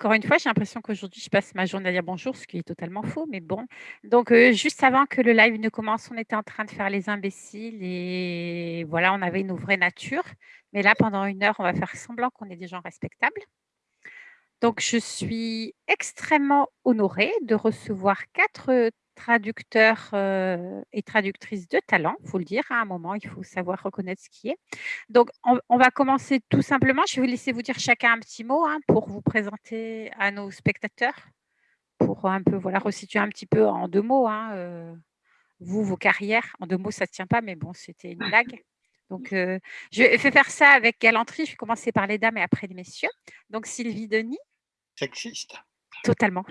Encore une fois, j'ai l'impression qu'aujourd'hui, je passe ma journée à dire bonjour, ce qui est totalement faux, mais bon. Donc, euh, juste avant que le live ne commence, on était en train de faire les imbéciles et voilà, on avait une vraie nature. Mais là, pendant une heure, on va faire semblant qu'on est des gens respectables. Donc, je suis extrêmement honorée de recevoir quatre traducteurs et traductrices de talent, il faut le dire, à un moment, il faut savoir reconnaître ce qui est. Donc, on, va commencer tout simplement. Je vais vous laisser vous dire chacun un petit mot hein, pour vous présenter à nos spectateurs, pour un peu voilà, resituer un petit peu en deux mots, hein, vous, vos carrières. En deux mots, ça ne tient pas, mais bon, c'était une blague. Donc, je vais faire ça avec galanterie. Je vais commencer par les dames et après les messieurs. Donc, Sylvie Denis. Sexiste. Totalement.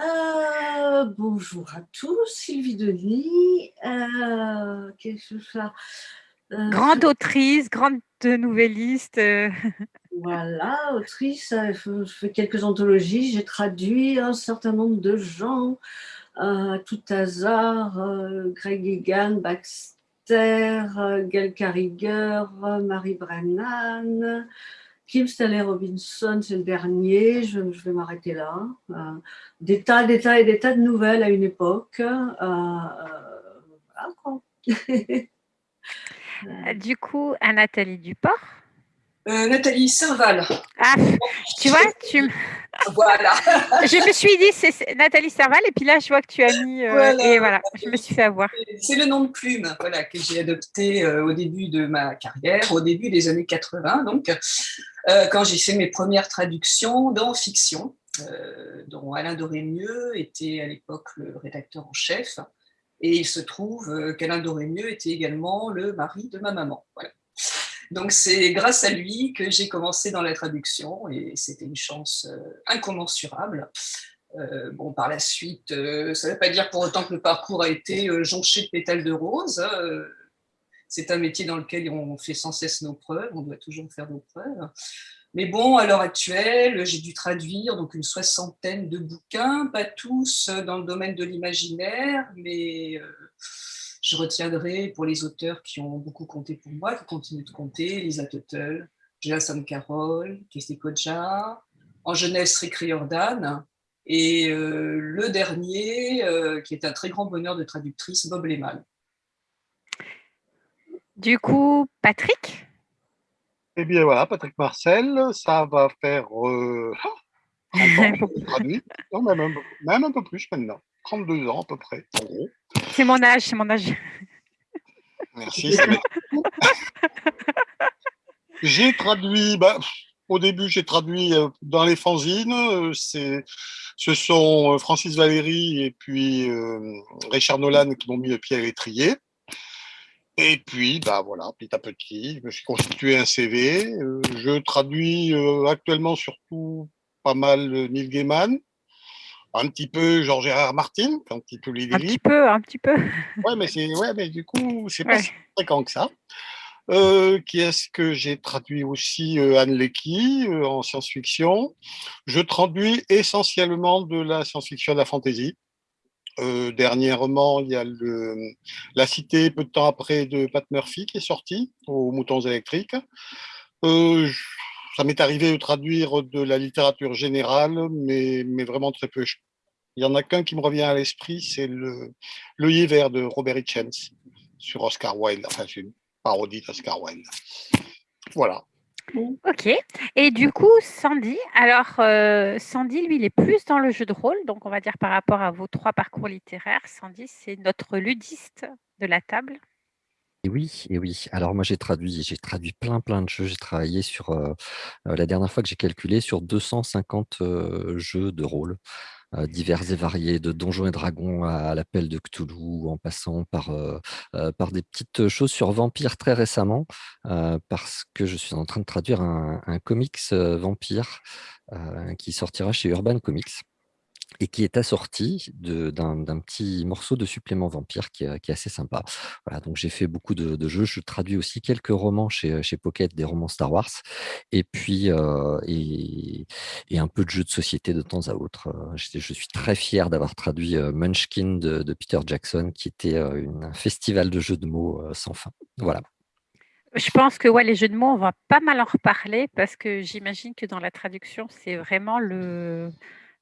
Euh, bonjour à tous, Sylvie Denis. Euh, qu'est-ce que ça euh, Grande autrice, grande nouvelliste. Voilà, autrice, je fais quelques anthologies, j'ai traduit un certain nombre de gens, tout hasard, Greg Egan, Baxter, Gail Carriger, Marie Brennan, Kim Stanley Robinson, c'est le dernier, je, vais m'arrêter là. Euh, des tas, des tas et des tas de nouvelles à une époque. Euh, euh, du coup, à Nathalie Duport Nathalie Serval. Ah, tu vois, tu Voilà. je me suis dit, c'est Nathalie Serval, et puis là, je vois que tu as mis. Et voilà, je me suis fait avoir. C'est le nom de plume voilà, que j'ai adopté au début de ma carrière, au début des années 80. Donc, euh, quand j'ai fait mes premières traductions dans fiction, euh, dont Alain Dorémieux était à l'époque le rédacteur en chef. Et il se trouve euh, qu'Alain Dorémieux était également le mari de ma maman. Voilà. Donc c'est grâce à lui que j'ai commencé dans la traduction et c'était une chance incommensurable. bon, par la suite, ça ne veut pas dire pour autant que le parcours a été jonché de pétales de rose. Hein, c'est un métier dans lequel on fait sans cesse nos preuves, on doit toujours faire nos preuves. Mais bon, à l'heure actuelle, j'ai dû traduire donc une soixantaine de bouquins, pas tous dans le domaine de l'imaginaire, mais euh, je retiendrai pour les auteurs qui ont beaucoup compté pour moi, qui continuent de compter, Lisa Tuttle, Jason Carroll, Kessie Koja, en jeunesse Rick Riordan, et euh, le dernier, euh, qui est un très grand bonheur de traductrice, Bob Lehman. Du coup, Patrick? Eh bien voilà, Patrick Marcel, ça va faire euh, même, un, peu plus maintenant, 32 ans à peu près, en gros. C'est mon âge, c'est mon âge. Merci. j'ai traduit, bah, au début j'ai traduit euh, dans les fanzines, euh, ce sont Francis Valéry et puis Richard Nolan qui m'ont mis le pied à l'étrier. Et puis, bah voilà, petit à petit, je me suis constitué un CV. Euh, je traduis euh, actuellement surtout pas mal Neil Gaiman, un petit peu Georges Gérard Martin, un petit peu Un petit peu, un petit peu. Ouais, mais c'est ouais, mais du coup, c'est pas si fréquent que ça. Euh, qui est-ce que j'ai traduit aussi Anne Lecky en science-fiction? Je traduis essentiellement de la science-fiction de la fantasy. Euh, dernièrement, il y a le, La Cité, peu de temps après, de Pat Murphy qui est sorti aux Moutons électriques. Ça m'est arrivé de traduire de la littérature générale, mais, mais vraiment très peu. Il y en a qu'un qui me revient à l'esprit, c'est le L'œil vert de Robert Hitchens sur Oscar Wilde. Enfin, c'est une parodie d'Oscar Wilde. Voilà. Ok. Et du coup, Sandy, alors euh, Sandy, lui, il est plus dans le jeu de rôle, donc on va dire par rapport à vos trois parcours littéraires, Sandy, c'est notre ludiste de la table. Et oui, et oui. Alors moi j'ai traduit, j'ai traduit plein plein de jeux. J'ai travaillé sur la dernière fois que j'ai calculé sur 250 jeux de rôle. Divers et variés, de Donjons et Dragons à, l'appel de Cthulhu, en passant par, par des petites choses sur Vampire très récemment, parce que je suis en train de traduire un, un comics Vampire qui sortira chez Urban Comics et qui est assorti d'un petit morceau de supplément vampire qui est, assez sympa. Voilà, donc j'ai fait beaucoup de, jeux. Je traduis aussi quelques romans chez, chez Pocket, des romans Star Wars, et puis euh, et, un peu de jeux de société de temps à autre. Euh, je, suis très fier d'avoir traduit euh, Munchkin de, Peter Jackson, qui était un festival de jeux de mots sans fin. Voilà. Je pense que ouais, les jeux de mots, on va pas mal en reparler parce que j'imagine que dans la traduction, c'est vraiment le,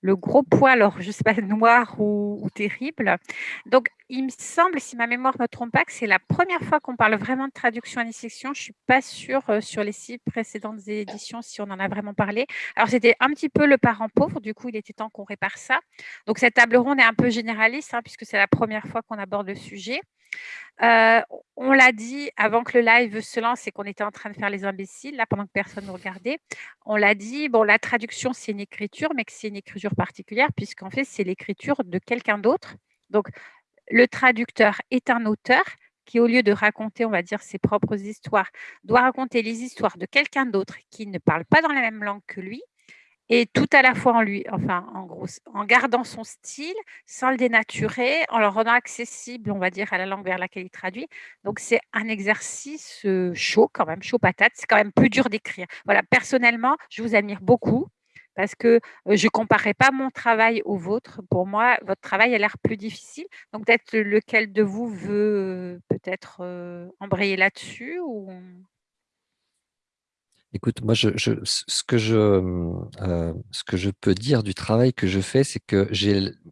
le gros poids, alors je ne sais pas, noir ou, terrible. Donc, il me semble, si ma mémoire ne me trompe pas, que c'est la première fois qu'on parle vraiment de traduction à section. Je ne suis pas sûre euh, sur les six précédentes éditions si on en a vraiment parlé. Alors, c'était un petit peu le parent pauvre, du coup, il était temps qu'on répare ça. Donc, cette table ronde est un peu généraliste, hein, puisque c'est la première fois qu'on aborde le sujet. On l'a dit avant que le live se lance et qu'on était en train de faire les imbéciles, là, pendant que personne ne regardait. On l'a dit, bon, la traduction, c'est une écriture, mais que c'est une écriture particulière, puisqu'en fait, c'est l'écriture de quelqu'un d'autre. Donc, le traducteur est un auteur qui, au lieu de raconter, on va dire, ses propres histoires, doit raconter les histoires de quelqu'un d'autre qui ne parle pas dans la même langue que lui et tout à la fois en lui, enfin en gros, en gardant son style, sans le dénaturer, en le rendant accessible, on va dire, à la langue vers laquelle il traduit. Donc c'est un exercice chaud quand même, chaud patate. C'est quand même plus dur d'écrire. Voilà, personnellement, je vous admire beaucoup parce que je ne comparerai pas mon travail au vôtre. Pour moi, votre travail a l'air plus difficile. Donc peut-être lequel de vous veut peut-être embrayer là-dessus ou... Écoute, moi, que je, euh, ce que je peux dire du travail que je fais, c'est que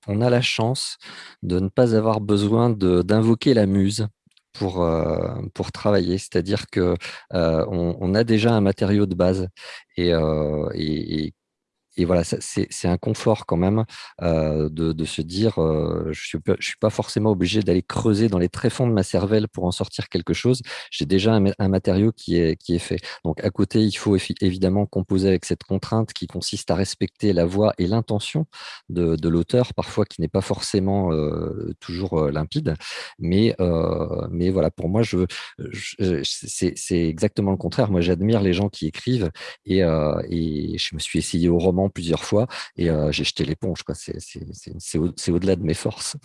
on a la chance de ne pas avoir besoin d'invoquer la muse pour, euh, travailler. C'est-à-dire qu'on euh, on a déjà un matériau de base et voilà, c'est un confort quand même euh, de, se dire, euh, je ne suis, pas forcément obligé d'aller creuser dans les tréfonds de ma cervelle pour en sortir quelque chose. J'ai déjà un, matériau qui est, fait. Donc à côté, il faut évidemment composer avec cette contrainte qui consiste à respecter la voix et l'intention de, l'auteur, parfois qui n'est pas forcément euh, toujours limpide. Mais, mais voilà, pour moi, je, c'est exactement le contraire. Moi, j'admire les gens qui écrivent et, et je me suis essayé au roman plusieurs fois et euh, j'ai jeté l'éponge. C'est au-delà de mes forces.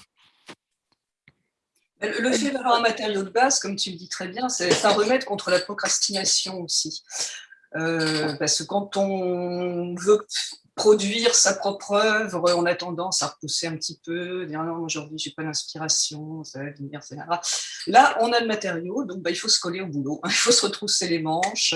Le fait d'avoir un matériau de base, comme tu le dis très bien, c'est un remède contre la procrastination aussi. Euh, parce que quand on veut produire sa propre œuvre, on a tendance à repousser un petit peu, dire non, aujourd'hui, j'ai pas d'inspiration, ça va venir, etc. Là, on a le matériau, donc bah, il faut se coller au boulot, il faut se retrousser les manches.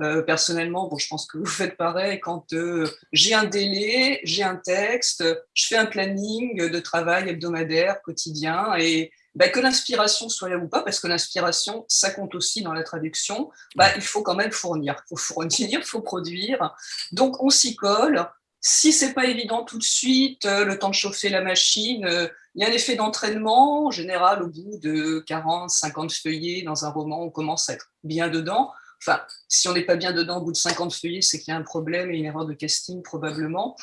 Euh, personnellement, bon, je pense que vous faites pareil, quand euh, j'ai un délai, j'ai un texte, je fais un planning de travail hebdomadaire, quotidien, et bah, que l'inspiration soit là ou pas, parce que l'inspiration, ça compte aussi dans la traduction, bah, il faut quand même fournir. Il faut fournir, il faut produire. Donc, on s'y colle. Si c'est pas évident tout de suite, euh, le temps de chauffer la machine, euh, il y a un effet d'entraînement. En général, au bout de 40, 50 feuillets dans un roman, on commence à être bien dedans. Enfin, si on n'est pas bien dedans au bout de 50 feuillets, c'est qu'il y a un problème et une erreur de casting probablement.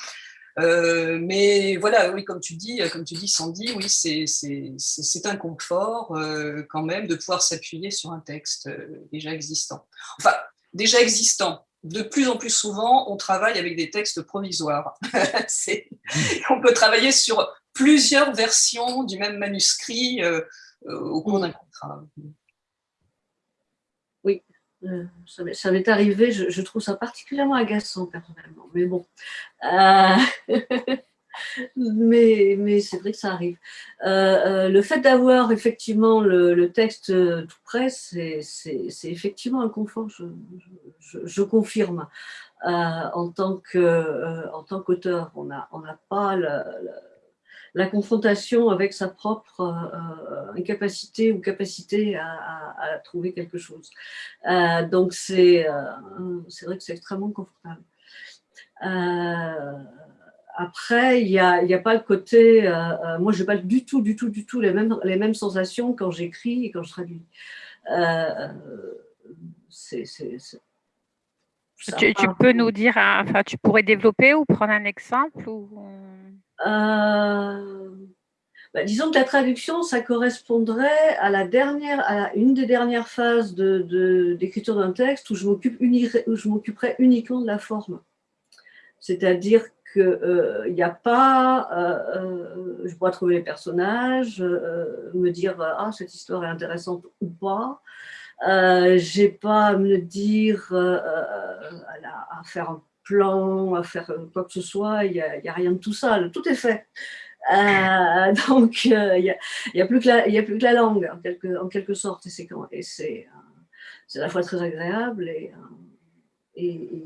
Euh, mais voilà, oui, comme tu dis, comme tu dis, Sandy, oui, c'est un confort euh, quand même de pouvoir s'appuyer sur un texte euh, déjà existant. Enfin, déjà existant. De plus en plus souvent, on travaille avec des textes provisoires. on peut travailler sur plusieurs versions du même manuscrit au cours d'un contrat. Euh, ça m'est arrivé, je, trouve ça particulièrement agaçant personnellement, mais bon. Euh, mais, c'est vrai que ça arrive. Euh, le fait d'avoir effectivement le, texte tout prêt, c'est effectivement un confort, je, confirme. en tant qu'auteur, on n'a pas la confrontation avec sa propre euh, incapacité ou capacité à, trouver quelque chose. Euh, donc c'est euh, vrai que c'est extrêmement confortable. après, il n'y a, a, pas le côté, moi je n'ai pas du tout, du tout, du tout les mêmes, les mêmes sensations quand j'écris et quand je traduis. c'est tu, peux nous dire, enfin, tu pourrais développer ou prendre un exemple ou... Euh, bah, disons que la traduction, ça correspondrait à la dernière, à une des dernières phases d'écriture de, d'un texte où je m'occuperais uniquement de la forme. C'est-à-dire qu'il n'y euh, a pas, euh, je pourrais trouver les personnages, me dire ah cette histoire est intéressante ou pas. J'ai pas à me dire à, faire un plan, à faire euh, quoi que ce soit, il n'y a, rien de tout ça, tout est fait. Euh, donc, euh, il n'y a, a, plus que la, a plus que la langue, en quelque, en quelque sorte, et c'est à la fois très agréable et, et,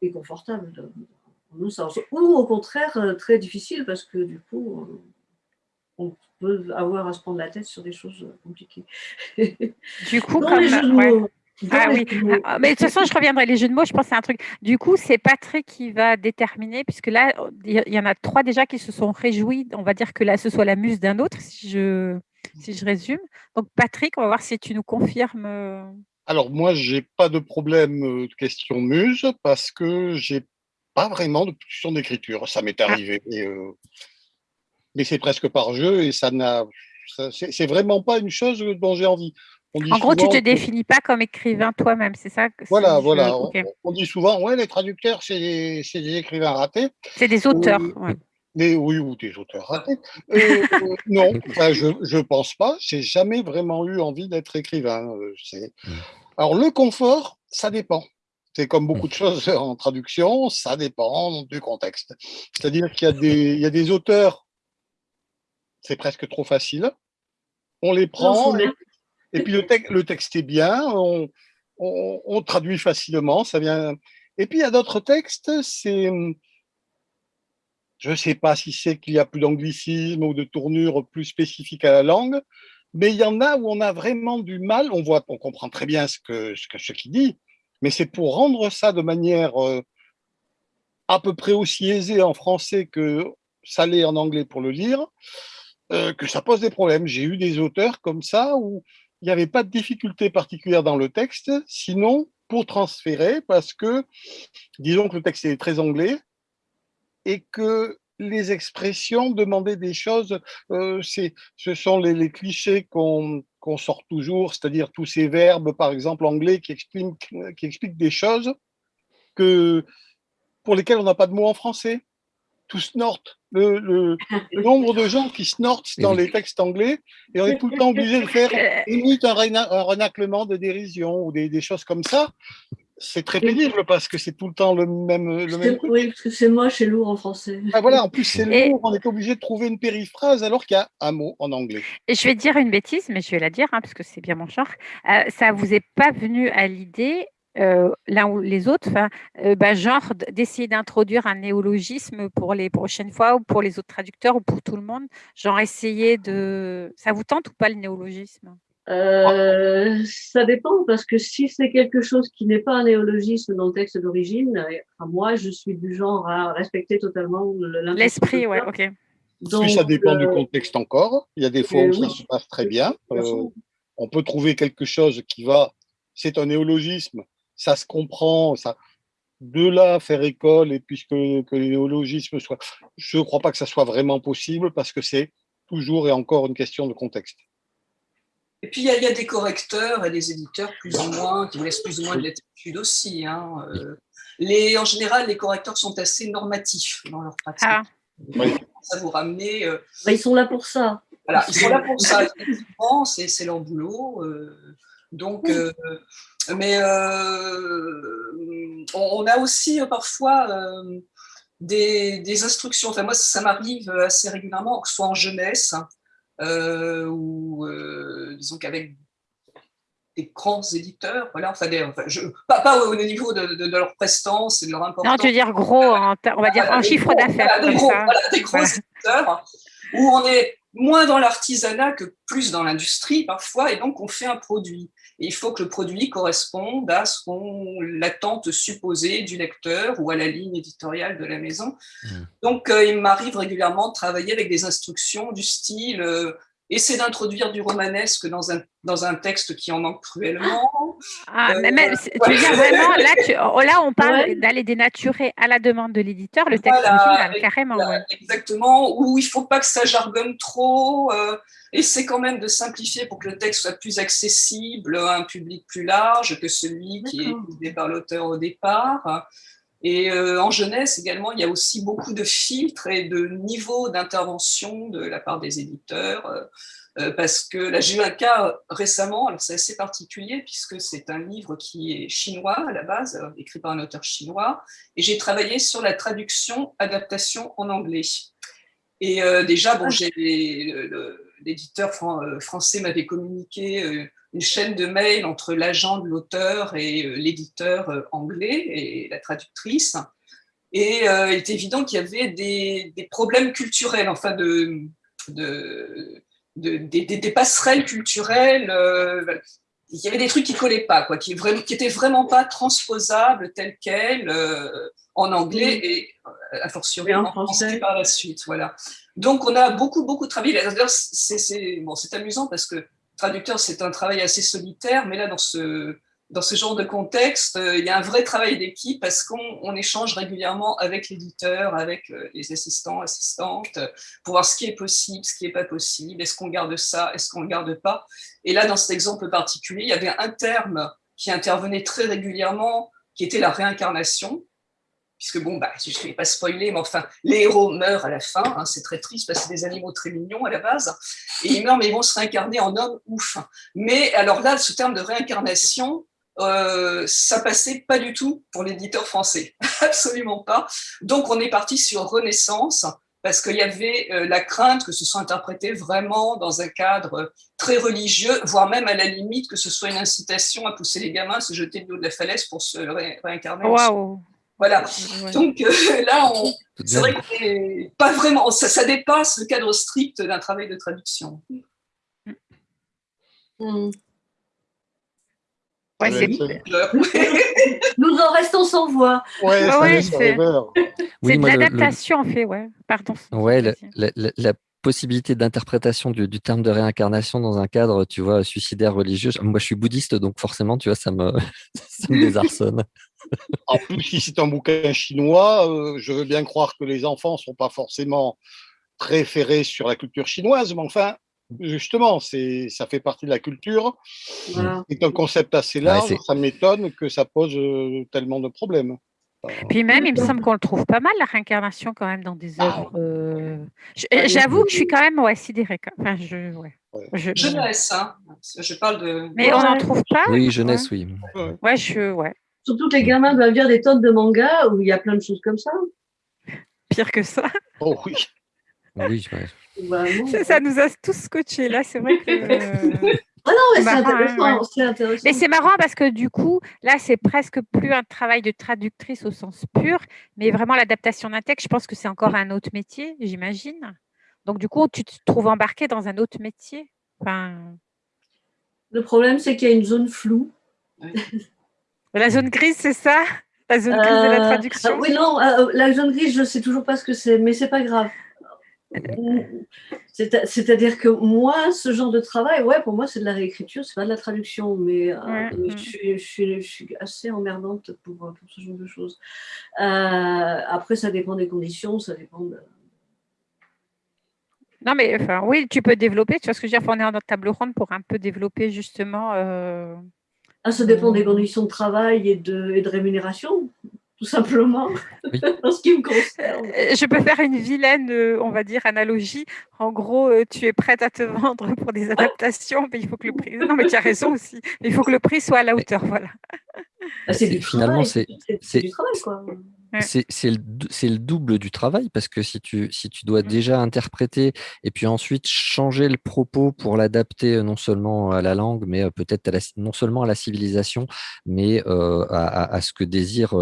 et, confortable dans sens. Ou au contraire, très difficile parce que du coup, on peut avoir à se prendre la tête sur des choses compliquées. Du coup, comme, les jeux de mots, ah oui, ah, mais de toute façon, je reviendrai. Les jeux de mots, je pense c'est un truc. Du coup, c'est Patrick qui va déterminer, puisque là, il y en a trois déjà qui se sont réjouis. On va dire que là, ce soit la muse d'un autre, si je, si je résume. Donc, Patrick, on va voir si tu nous confirmes. Euh. Alors, moi, j'ai pas de problème euh, de question muse parce que j'ai pas vraiment de position d'écriture. Ça m'est ah. arrivé. Euh, mais c'est presque par jeu et ça n'a. C'est vraiment pas une chose dont j'ai envie en gros, tu ne te définis pas comme écrivain toi-même, c'est ça Voilà, voilà. On, dit souvent, ouais, les traducteurs, c'est des, écrivains ratés. C'est des auteurs. Mais, oui, ou des auteurs ratés. Euh, non, je ne pense pas. J'ai jamais vraiment eu envie d'être écrivain. Euh, mmh. Alors, le confort, ça dépend. C'est comme beaucoup de choses en traduction, ça dépend du contexte. C'est-à-dire qu'il y, y, a des auteurs, c'est presque trop facile. On les prend, et puis le, texte est bien, on, traduit facilement, ça vient. Et puis il y a d'autres textes, c'est. Je ne sais pas si c'est qu'il y a plus d'anglicisme ou de tournure plus spécifique à la langue, mais il y en a où on a vraiment du mal. On voit, on comprend très bien ce que ce, qu'il dit, mais c'est pour rendre ça de manière euh, à peu près aussi aisée en français que ça l'est en anglais pour le lire, euh, que ça pose des problèmes. J'ai eu des auteurs comme ça où il n'y avait pas de difficulté particulière dans le texte, sinon pour transférer, parce que disons que le texte est très anglais et que les expressions demandaient des choses, euh, ce sont les, clichés qu'on sort toujours, c'est-à-dire tous ces verbes, par exemple anglais, qui expliquent, qui expliquent des choses que, pour lesquelles on n'a pas de mots en français tout snort. Le, le, nombre de gens qui snortent dans les textes anglais, et on est tout le temps obligé de faire limite un, un renaclement de dérision ou des, des choses comme ça. C'est très pénible parce que c'est tout le temps le même. Le même oui, parce que c'est moche et lourd en français. Ah, voilà, en plus c'est lourd, on est obligé de trouver une périphrase alors qu'il y a un mot en anglais. Et je vais dire une bêtise, mais je vais la dire hein, parce que c'est bien mon genre. Euh, ça vous est pas venu à l'idée euh, l'un ou les autres, euh, bah, genre d'essayer d'introduire un néologisme pour les prochaines fois ou pour les autres traducteurs ou pour tout le monde, genre essayer de... Ça vous tente ou pas le néologisme? Euh, ça dépend parce que si c'est quelque chose qui n'est pas un néologisme dans le texte d'origine, moi je suis du genre à respecter totalement l'esprit. ouais, ok. Donc, ça dépend du contexte encore. Il y a des fois où ça se passe très bien. on peut trouver quelque chose qui va, c'est un néologisme, ça se comprend, ça, de là faire école et puisque que les néologismes soient, je ne crois pas que ça soit vraiment possible parce que c'est toujours et encore une question de contexte. Et puis, il y, a des correcteurs et des éditeurs plus ou moins, qui laissent plus ou moins de latitude aussi. Hein. Euh, les, en général, les correcteurs sont assez normatifs dans leur pratique. Ah. Ça vous ramener. Euh, bah, ils sont là pour ça. Voilà, ils sont là pour ça. c'est leur boulot. Euh, donc, mais euh, on, a aussi euh, parfois euh, des, instructions. Enfin, moi, ça m'arrive assez régulièrement, que ce soit en jeunesse, ou disons qu'avec des grands éditeurs, voilà, enfin, je, pas, au niveau de, leur prestance et de leur importance. Non, tu veux dire gros, on va dire en chiffre d'affaires. des, gros, des gros éditeurs, où on est moins dans l'artisanat que plus dans l'industrie parfois, et donc on fait un produit. Et il faut que le produit corresponde à ce qu'on l'attente supposée du lecteur ou à la ligne éditoriale de la maison. Mmh. Donc euh, il m'arrive régulièrement de travailler avec des instructions du style euh, essayer d'introduire du romanesque dans un, dans un texte qui en manque cruellement. Ah, euh, mais tu veux dire vraiment, là, oh, là on parle d'aller dénaturer à la demande de l'éditeur le texte original, carrément. Exactement, où il ne faut pas que ça jargonne trop, euh, essayer quand même de simplifier pour que le texte soit plus accessible à un public plus large que celui qui est étudié par l'auteur au départ. Et euh, en jeunesse également, il y a aussi beaucoup de filtres et de niveaux d'intervention de la part des éditeurs, euh, euh, parce que là, j'ai eu un cas récemment, alors c'est assez particulier, puisque c'est un livre qui est chinois à la base, écrit par un auteur chinois, et j'ai travaillé sur la traduction, adaptation en anglais. Et déjà, bon, j'ai l'éditeur français m'avait communiqué une chaîne de mails entre l'agent de l'auteur et l'éditeur anglais et la traductrice. Et il est évident qu'il y avait des, problèmes culturels, enfin de, de, des, passerelles culturelles il y avait des trucs qui collaient pas, quoi, qui, vraiment, qui étaient vraiment pas transposables tels quels euh, en anglais et euh, fortiori en, français par la suite. Voilà. Donc on a beaucoup beaucoup travaillé. C'est bon, c'est amusant parce que traducteur c'est un travail assez solitaire, mais là dans ce dans ce genre de contexte, euh, il y a un vrai travail d'équipe parce qu'on échange régulièrement avec l'éditeur, avec euh, les assistants, assistantes, pour voir ce qui est possible, ce qui n'est pas possible, est-ce qu'on garde ça, est-ce qu'on ne garde pas. Et là, dans cet exemple particulier, il y avait un terme qui intervenait très régulièrement, qui était la réincarnation, puisque bon, bah, je ne vais pas spoiler, mais enfin, les héros meurent à la fin, hein, c'est très triste parce que c'est des animaux très mignons à la base, et ils meurent, mais ils vont se réincarner en hommes ouf. Mais alors là, ce terme de réincarnation, euh, ça passait pas du tout pour l'éditeur français, absolument pas. Donc on est parti sur Renaissance parce qu'il y avait euh, la crainte que ce soit interprété vraiment dans un cadre très religieux, voire même à la limite que ce soit une incitation à pousser les gamins à se jeter de l'eau de la falaise pour se réincarner. Waouh Voilà. Donc euh, là, c'est vrai que pas vraiment, ça, ça, dépasse le cadre strict d'un travail de traduction. Mm. Ouais, Nous en restons sans voix. Ouais, c'est de l'adaptation, en fait. Ouais, pardon. Ouais, la, possibilité d'interprétation du, terme de réincarnation dans un cadre, tu vois, suicidaire religieux. Moi, je suis bouddhiste, donc forcément, tu vois, ça me, ça me désarçonne. En plus, si c'est un bouquin chinois, euh, je veux bien croire que les enfants ne sont pas forcément très ferrés sur la culture chinoise, mais enfin, Justement, ça fait partie de la culture. C'est un concept assez large. ça m'étonne que ça pose euh, tellement de problèmes. Puis même, il me semble qu'on le trouve pas mal, la réincarnation, quand même, dans des ah. œuvres. Euh, j'avoue que je suis quand même ouais, sidérée. Enfin, je, ouais. Je, jeunesse, hein. je parle de... Mais on n'en trouve pas Oui, jeunesse, oui. Ouais, je... ouais. Surtout que les gamins doivent lire des tonnes de mangas où il y a plein de choses comme ça. Pire que ça. Oh oui. Oui, ça, nous a tous scotché là, c'est vrai que. Ah non, mais c'est intéressant, intéressant, Mais c'est marrant parce que du coup, là, c'est presque plus un travail de traductrice au sens pur, mais vraiment l'adaptation d'un texte, je pense que c'est encore un autre métier, j'imagine. Donc, du coup, tu te trouves embarqué dans un autre métier? Enfin... Le problème, c'est qu'il y a une zone floue. La zone grise, c'est ça? La zone grise de la euh, traduction? Oui, non, euh, la zone grise, je ne sais toujours pas ce que c'est, mais c'est pas grave. C'est-à-dire que moi, ce genre de travail, ouais, pour moi, c'est de la réécriture, c'est pas de la traduction, mais, euh, je, suis, assez emmerdante pour, ce genre de choses. Euh, après, ça dépend des conditions, ça dépend de... Non, mais enfin, oui, tu peux développer, tu vois ce que je veux dire, on est en table ronde pour un peu développer justement... Euh, ah, ça dépend des conditions de travail et de, et de rémunération tout simplement, en ce qui me concerne. Euh, je peux faire une vilaine, euh, on va dire, analogie. En gros, euh, tu es prête à te vendre pour des adaptations, mais il faut que le prix. Non, mais tu as raison aussi. il faut que le prix soit à la hauteur, voilà. Ah, c'est du Finalement, c'est du travail, quoi. C'est le, double du travail parce que si tu, si tu dois mmh. déjà interpréter et puis ensuite changer le propos pour l'adapter euh, non seulement à la langue, mais euh, peut-être non seulement à la civilisation, mais euh, à, ce que désire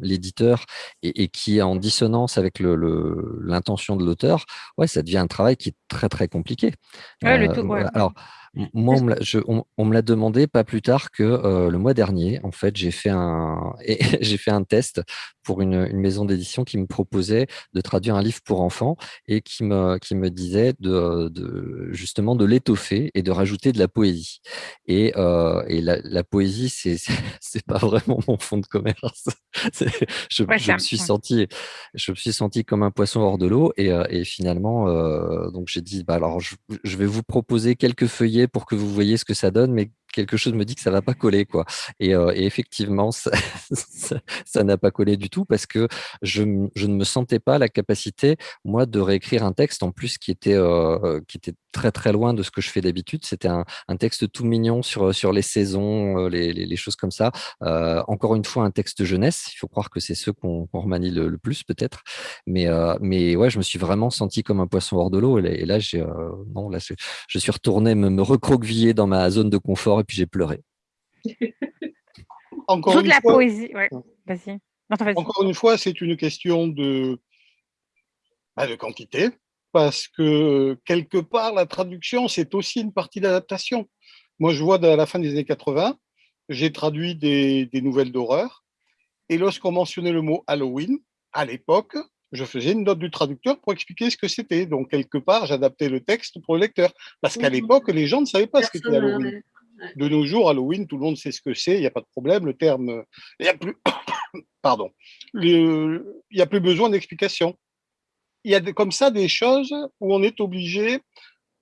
l'éditeur et, qui est en dissonance avec l'intention de l'auteur, ouais, ça devient un travail qui est très très compliqué. le tout, alors, moi, on me l'a demandé pas plus tard que le mois dernier. En fait, j'ai fait un, j'ai fait un test pour une, maison d'édition qui me proposait de traduire un livre pour enfants et qui me, qui me disait de, de justement de l'étoffer et de rajouter de la poésie. Et, et la, poésie, c'est c'est pas vraiment mon fond de commerce. je, je me suis senti, je me suis senti comme un poisson hors de l'eau et, et, finalement, donc j'ai dit, bah alors je, je vais vous proposer quelques feuillets pour que vous voyez ce que ça donne, mais quelque chose me dit que ça va pas coller. Quoi. Et, effectivement, ça n'a pas collé du tout parce que je, je, ne me sentais pas la capacité, moi, de réécrire un texte en plus qui était, qui était très très loin de ce que je fais d'habitude. C'était un, un, texte tout mignon sur, sur les saisons, les, les, choses comme ça. encore une fois, un texte jeunesse. Il faut croire que c'est ceux qu'on remanie le, plus peut-être. Mais, mais ouais, je me suis vraiment senti comme un poisson hors de l'eau. Et, là, non, là, je, suis retourné me recroqueviller dans ma zone de confort et puis j'ai pleuré. Encore une la fois, poésie, Vas-y. Encore une fois, c'est une question de, bah, de quantité, parce que quelque part, la traduction, c'est aussi une partie d'adaptation. Moi, je vois à la fin des années 80, j'ai traduit des, des nouvelles d'horreur, et lorsqu'on mentionnait le mot Halloween, à l'époque, je faisais une note du traducteur pour expliquer ce que c'était. Donc, quelque part, j'adaptais le texte pour le lecteur. Parce qu'à mmh l'époque, les gens ne savaient pas ce qu'était Halloween. De nos jours, Halloween, tout le monde sait ce que c'est, il n'y a pas de problème. Le terme, il plus, pardon, il n'y a plus besoin d'explication. Il y a comme ça des choses où on est obligé.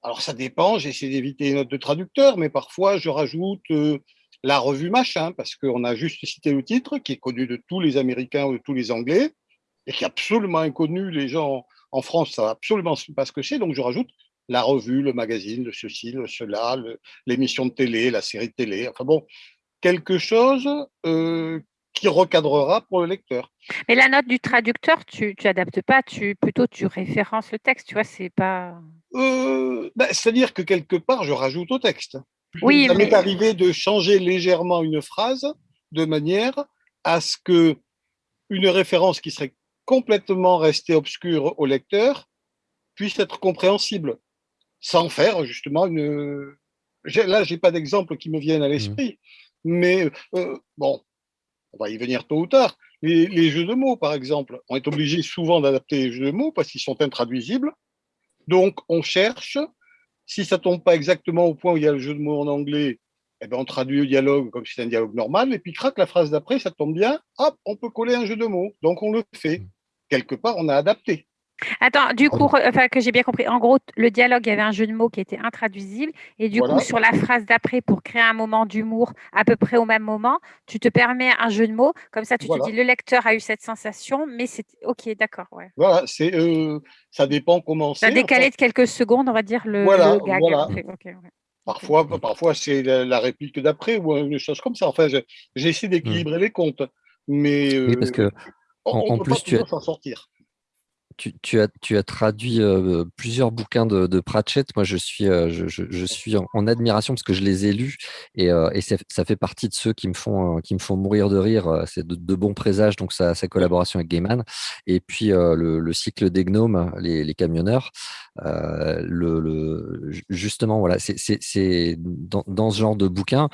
Alors, ça dépend, j'essaie d'éviter les notes de traducteur, mais parfois, je rajoute euh, la revue machin, parce qu'on a juste cité le titre, qui est connu de tous les Américains ou de tous les Anglais et qui est absolument inconnu. Les gens en France savent absolument pas ce que c'est. Donc, je rajoute la revue, le magazine, le ceci, le cela, l'émission de télé, la série de télé. Enfin bon, quelque chose euh, qui recadrera pour le lecteur. Mais la note du traducteur, tu, tu adaptes pas, tu plutôt tu références le texte, tu vois, c'est pas. Euh, ben, c'est-à-dire que quelque part, je rajoute au texte. Oui, Ça m'est arrivé de changer légèrement une phrase de manière à ce que une référence qui serait complètement rester obscur au lecteur puisse être compréhensible, sans faire justement une... Là, j'ai pas d'exemple qui me viennent à mmh. l'esprit, mais euh, bon, on va y venir tôt ou tard. Les, jeux de mots, par exemple, on est obligé souvent d'adapter les jeux de mots parce qu'ils sont intraduisibles. Donc, on cherche. Si ça tombe pas exactement au point où il y a le jeu de mots en anglais, eh ben, on traduit le dialogue comme si c'était un dialogue normal. Et puis, crac, la phrase d'après, ça tombe bien. Hop, on peut coller un jeu de mots. Donc, on le fait. Mmh quelque part, on a adapté. Attends, du coup, enfin, que j'ai bien compris, en gros, le dialogue, il y avait un jeu de mots qui était intraduisible. Et du coup, sur la phrase d'après, pour créer un moment d'humour à peu près au même moment, tu te permets un jeu de mots. Comme ça, tu te dis, le lecteur a eu cette sensation, mais c'est OK, d'accord. Ouais. Voilà, c'est, euh, ça dépend comment c'est. Ça a décalé de quelques secondes, on va dire, le, voilà, gag. Voilà. Parfois, parfois c'est la, réplique d'après ou une chose comme ça. Enfin, j'ai essayé d'équilibrer mmh. les comptes. Mais, oui, parce que en, plus, tu as, sortir. Tu, as, tu as traduit euh, plusieurs bouquins de, Pratchett. Moi, je suis, euh, je, suis en, admiration parce que je les ai lus et, euh, et ça fait partie de ceux qui me font, qui me font mourir de rire. C'est de, bons présages, donc sa, sa collaboration avec Gaiman. Et puis le, cycle des gnomes, les, les camionneurs. le, le, justement, voilà, c'est dans, dans, ce genre de bouquin.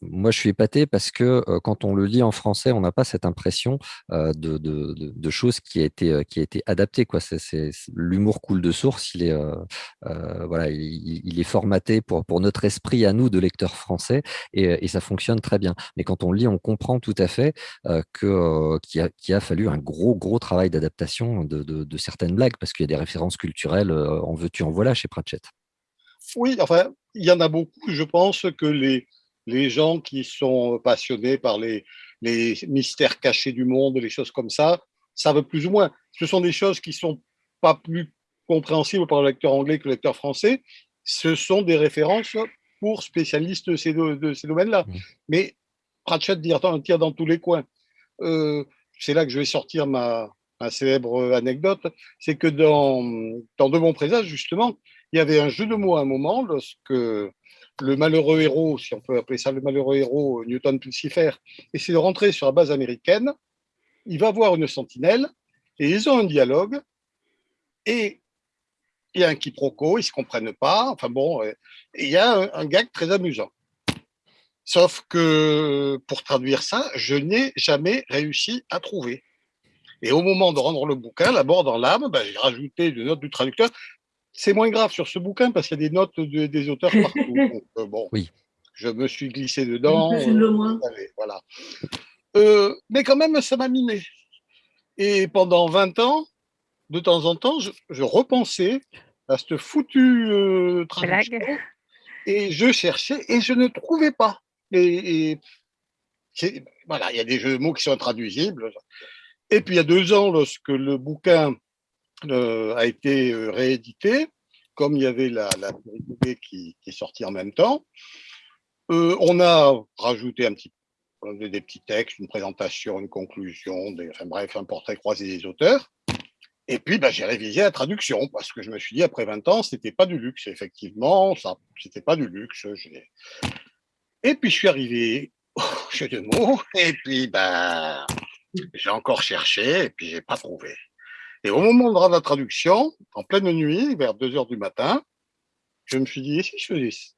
moi, je suis épaté parce que quand on le lit en français, on n'a pas cette impression de, de, de, choses qui a été, qui a été adaptée Quoi. C'est, l'humour coule de source, il est, euh, euh, voilà, il, est formaté pour, pour notre esprit à nous de lecteurs français et, ça fonctionne très bien. Mais quand on lit, on comprend tout à fait euh, que, qu'il, a, a, fallu un gros, gros travail d'adaptation de, de, certaines blagues parce qu'il y a des références culturelles, en veux-tu, en voilà chez Pratchett. Oui, enfin, il y en a beaucoup. Je pense que les, les gens qui sont passionnés par les, les mystères cachés du monde, les choses comme ça, savent plus ou moins ce sont des choses qui sont pas plus compréhensibles par le lecteur anglais que le lecteur français. Ce sont des références pour spécialistes de ces, domaines-là. Mmh. Mais Pratchett tire dans tous les coins. Euh, c'est là que je vais sortir ma, célèbre anecdote. C'est que dans, dans De bons présages, justement, il y avait un jeu de mots à un moment lorsque le malheureux héros, si on peut appeler ça le malheureux héros, Newton Pulsifer, essaie de rentrer sur la base américaine. Il va voir une sentinelle et ils ont un dialogue, et il y a un quiproquo, ils ne se comprennent pas, enfin bon, il y a un, gag très amusant. Sauf que pour traduire ça, je n'ai jamais réussi à trouver. Et au moment de rendre le bouquin, la bord dans l'âme, ben, j'ai rajouté une note du traducteur. C'est moins grave sur ce bouquin parce qu'il y a des notes des auteurs partout. Euh, bon, oui. je me suis glissé dedans. Euh, voilà. Euh, mais quand même, ça m'a miné. Et pendant 20 ans, de temps en temps, je, repensais à cette foutue euh, traduction Et je cherchais et je ne trouvais pas. Et, voilà, il y a des jeux de mots qui sont intraduisibles. Et puis il y a deux ans, lorsque le bouquin euh, a été euh, réédité, comme il y avait la, la qui, qui, est sortie en même temps, euh, on a rajouté un petit des petits textes, une présentation, une conclusion, des, enfin bref, un portrait croisé des auteurs. Et puis, bah, j'ai révisé la traduction parce que je me suis dit, après 20 ans, c'était pas du luxe. Effectivement, ça, c'était pas du luxe. Et puis, je suis arrivé au jeu de mots. Et puis, bah, j'ai encore cherché et puis j'ai pas trouvé. Et au moment de la traduction, en pleine nuit, vers 2 heures du matin, je me suis dit,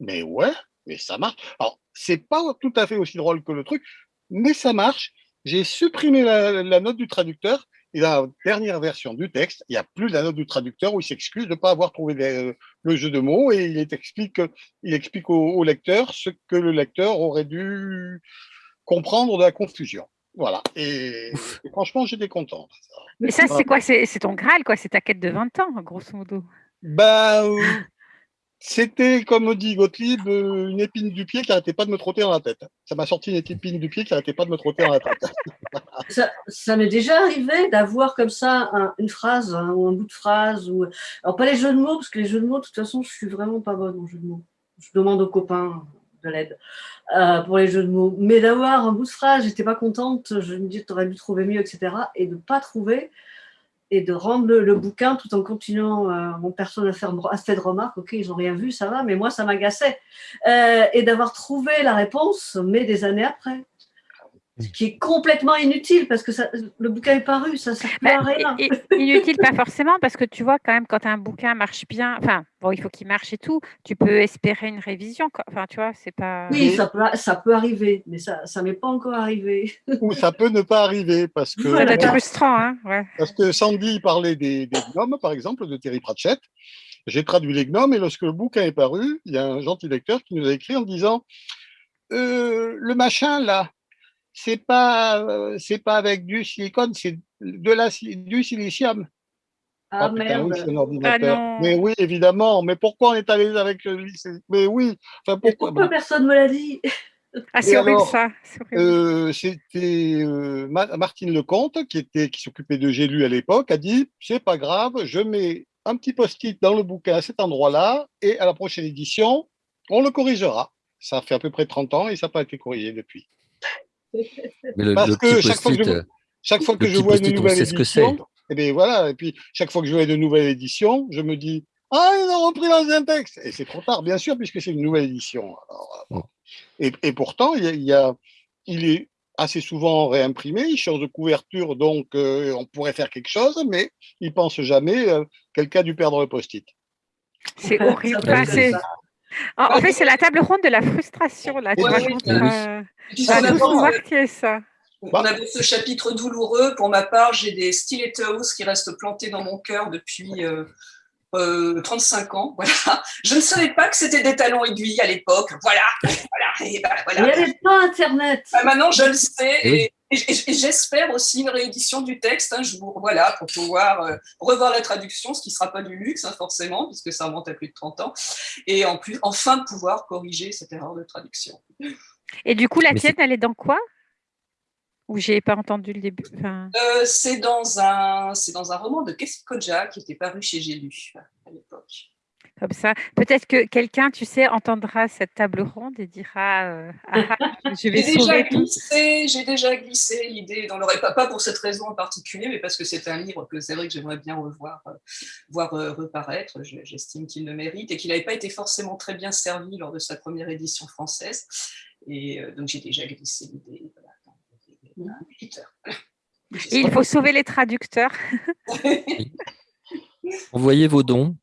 Mais ouais, mais ça marche. Alors, c'est pas tout à fait aussi drôle que le truc, mais ça marche. J'ai supprimé la, note du traducteur et dans la dernière version du texte, il n'y a plus la note du traducteur où il s'excuse de ne pas avoir trouvé le jeu de mots et il explique, il explique au, lecteur ce que le lecteur aurait dû comprendre de la confusion. Voilà. Et, franchement, j'étais content. Mais ça, c'est quoi? C'est ton Graal, quoi C'est ta quête de 20 ans, grosso modo. Ben, c'était, comme dit Gottlieb, euh, une épine du pied qui n'arrêtait pas de me trotter dans la tête. Ça m'a sorti une épine du pied qui n'arrêtait pas de me trotter dans la tête. ça, m'est déjà arrivé d'avoir comme ça une phrase hein, ou un bout de phrase. Ou... Alors, pas les jeux de mots, parce que les jeux de mots, de toute façon, je suis vraiment pas bonne en jeux de mots. Je demande aux copains de l'aide euh, pour les jeux de mots. Mais d'avoir un bout de phrase, j'étais pas contente, je me dis, tu aurais dû trouver mieux, etc. Et de ne pas trouver, et de rendre le, bouquin tout en continuant euh, mon perso à faire à fait de remarques, ok, ils n'ont rien vu, ça va, mais moi, ça m'agaçait. Euh, et d'avoir trouvé la réponse, mais des années après. Ce qui est complètement inutile parce que ça, le bouquin est paru, ça ne sert à rien. Inutile, pas forcément, parce que tu vois, quand même, quand un bouquin marche bien, enfin, bon, il faut qu'il marche et tout, tu peux espérer une révision. Enfin, tu vois, c'est pas. Oui, ça peut, ça peut arriver, mais ça ne m'est pas encore arrivé. Ou ça peut ne pas arriver parce que. Ça doit être frustrant, hein ouais. Parce que Sandy parlait des, des gnomes, par exemple, de Terry Pratchett. J'ai traduit les gnomes et lorsque le bouquin est paru, il y a un gentil lecteur qui nous a écrit en disant euh, Le machin là, c'est pas euh, c'est pas avec du silicone, c'est de la du silicium. Ah, ah merde. Ah, mais oui, évidemment. Mais pourquoi on est allé avec le Mais oui. Enfin, pourquoi, pourquoi personne ne me l'a dit? Ah, c'est horrible ça. Euh, C'était euh, Martine Lecomte qui était qui s'occupait de Gélu à l'époque a dit c'est pas grave, je mets un petit post-it dans le bouquin à cet endroit-là et à la prochaine édition on le corrigera. Ça fait à peu près 30 ans et ça n'a pas été corrigé depuis. Parce que chaque fois que je, chaque fois que je vois une nouvelle édition, et eh bien voilà, et puis chaque fois que je vois une nouvelle édition, je me dis ah ils ont repris l'ancien texte et c'est trop tard bien sûr puisque c'est une nouvelle édition. Euh, et, et, pourtant il, y a, il est assez souvent réimprimé, il change de couverture donc euh, on pourrait faire quelque chose, mais il pense jamais euh, quelqu'un a dû perdre le post-it. C'est horrible. En, fait, c'est la table ronde de la frustration. Là. Tu oui, ça. On avait ce chapitre douloureux. Pour ma part, j'ai des stilettos qui restent plantés dans mon cœur depuis 35 euh, ans. Voilà. Je ne savais pas que c'était des talons aiguilles à l'époque. Voilà. voilà. Ben, Il n'y avait pas Internet. Ben, maintenant, je le sais. Et, j'espère aussi une réédition du texte, hein, je vous, voilà, pour pouvoir euh, revoir la traduction, ce qui ne sera pas du luxe, hein, forcément, puisque ça remonte à plus de 30 ans, et en plus, enfin pouvoir corriger cette erreur de traduction. Et du coup, la tienne, elle est dans quoi? Ou j'ai pas entendu le début euh, C'est dans, un, dans un roman de Kessi Koja qui était paru chez J'ai lu à l'époque comme ça. Peut-être que quelqu'un, tu sais, entendra cette table ronde et dira euh, ah, ah, Je vais sauver J'ai déjà glissé l'idée dans l'oreille, pas, pas pour cette raison en particulier, mais parce que c'est un livre que c'est vrai que j'aimerais bien revoir, euh, voir euh, reparaître. J'estime qu'il le mérite et qu'il n'avait pas été forcément très bien servi lors de sa première édition française. Et donc, j'ai déjà glissé l'idée. Voilà, il faut sauver les traducteurs. Envoyez vos dons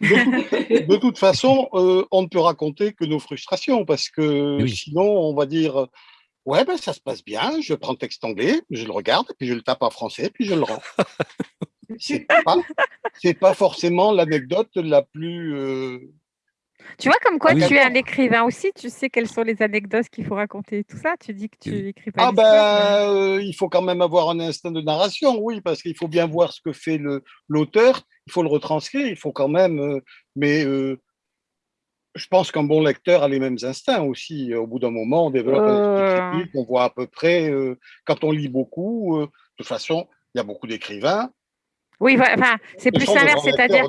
de, toute façon, euh, on ne peut raconter que nos frustrations parce que sinon, on va dire Ouais, ben, ça se passe bien, je prends le texte anglais, je le regarde, puis je le tape en français, puis je le rends. C'est pas, pas forcément l'anecdote la plus euh, tu vois, comme quoi ah tu es un écrivain aussi, tu sais quelles sont les anecdotes qu'il faut raconter, tout ça. Tu dis que tu écris pas. Ah ben, euh, il faut quand même avoir un instinct de narration, oui, parce qu'il faut bien voir ce que fait l'auteur, il faut le retranscrire, il faut quand même. Euh, mais euh, je pense qu'un bon lecteur a les mêmes instincts aussi. Au bout d'un moment, on développe un on voit à peu près, quand on lit beaucoup, de toute façon, il y a beaucoup d'écrivains. Oui, enfin, c'est Ce plus lecteurs c'est-à-dire,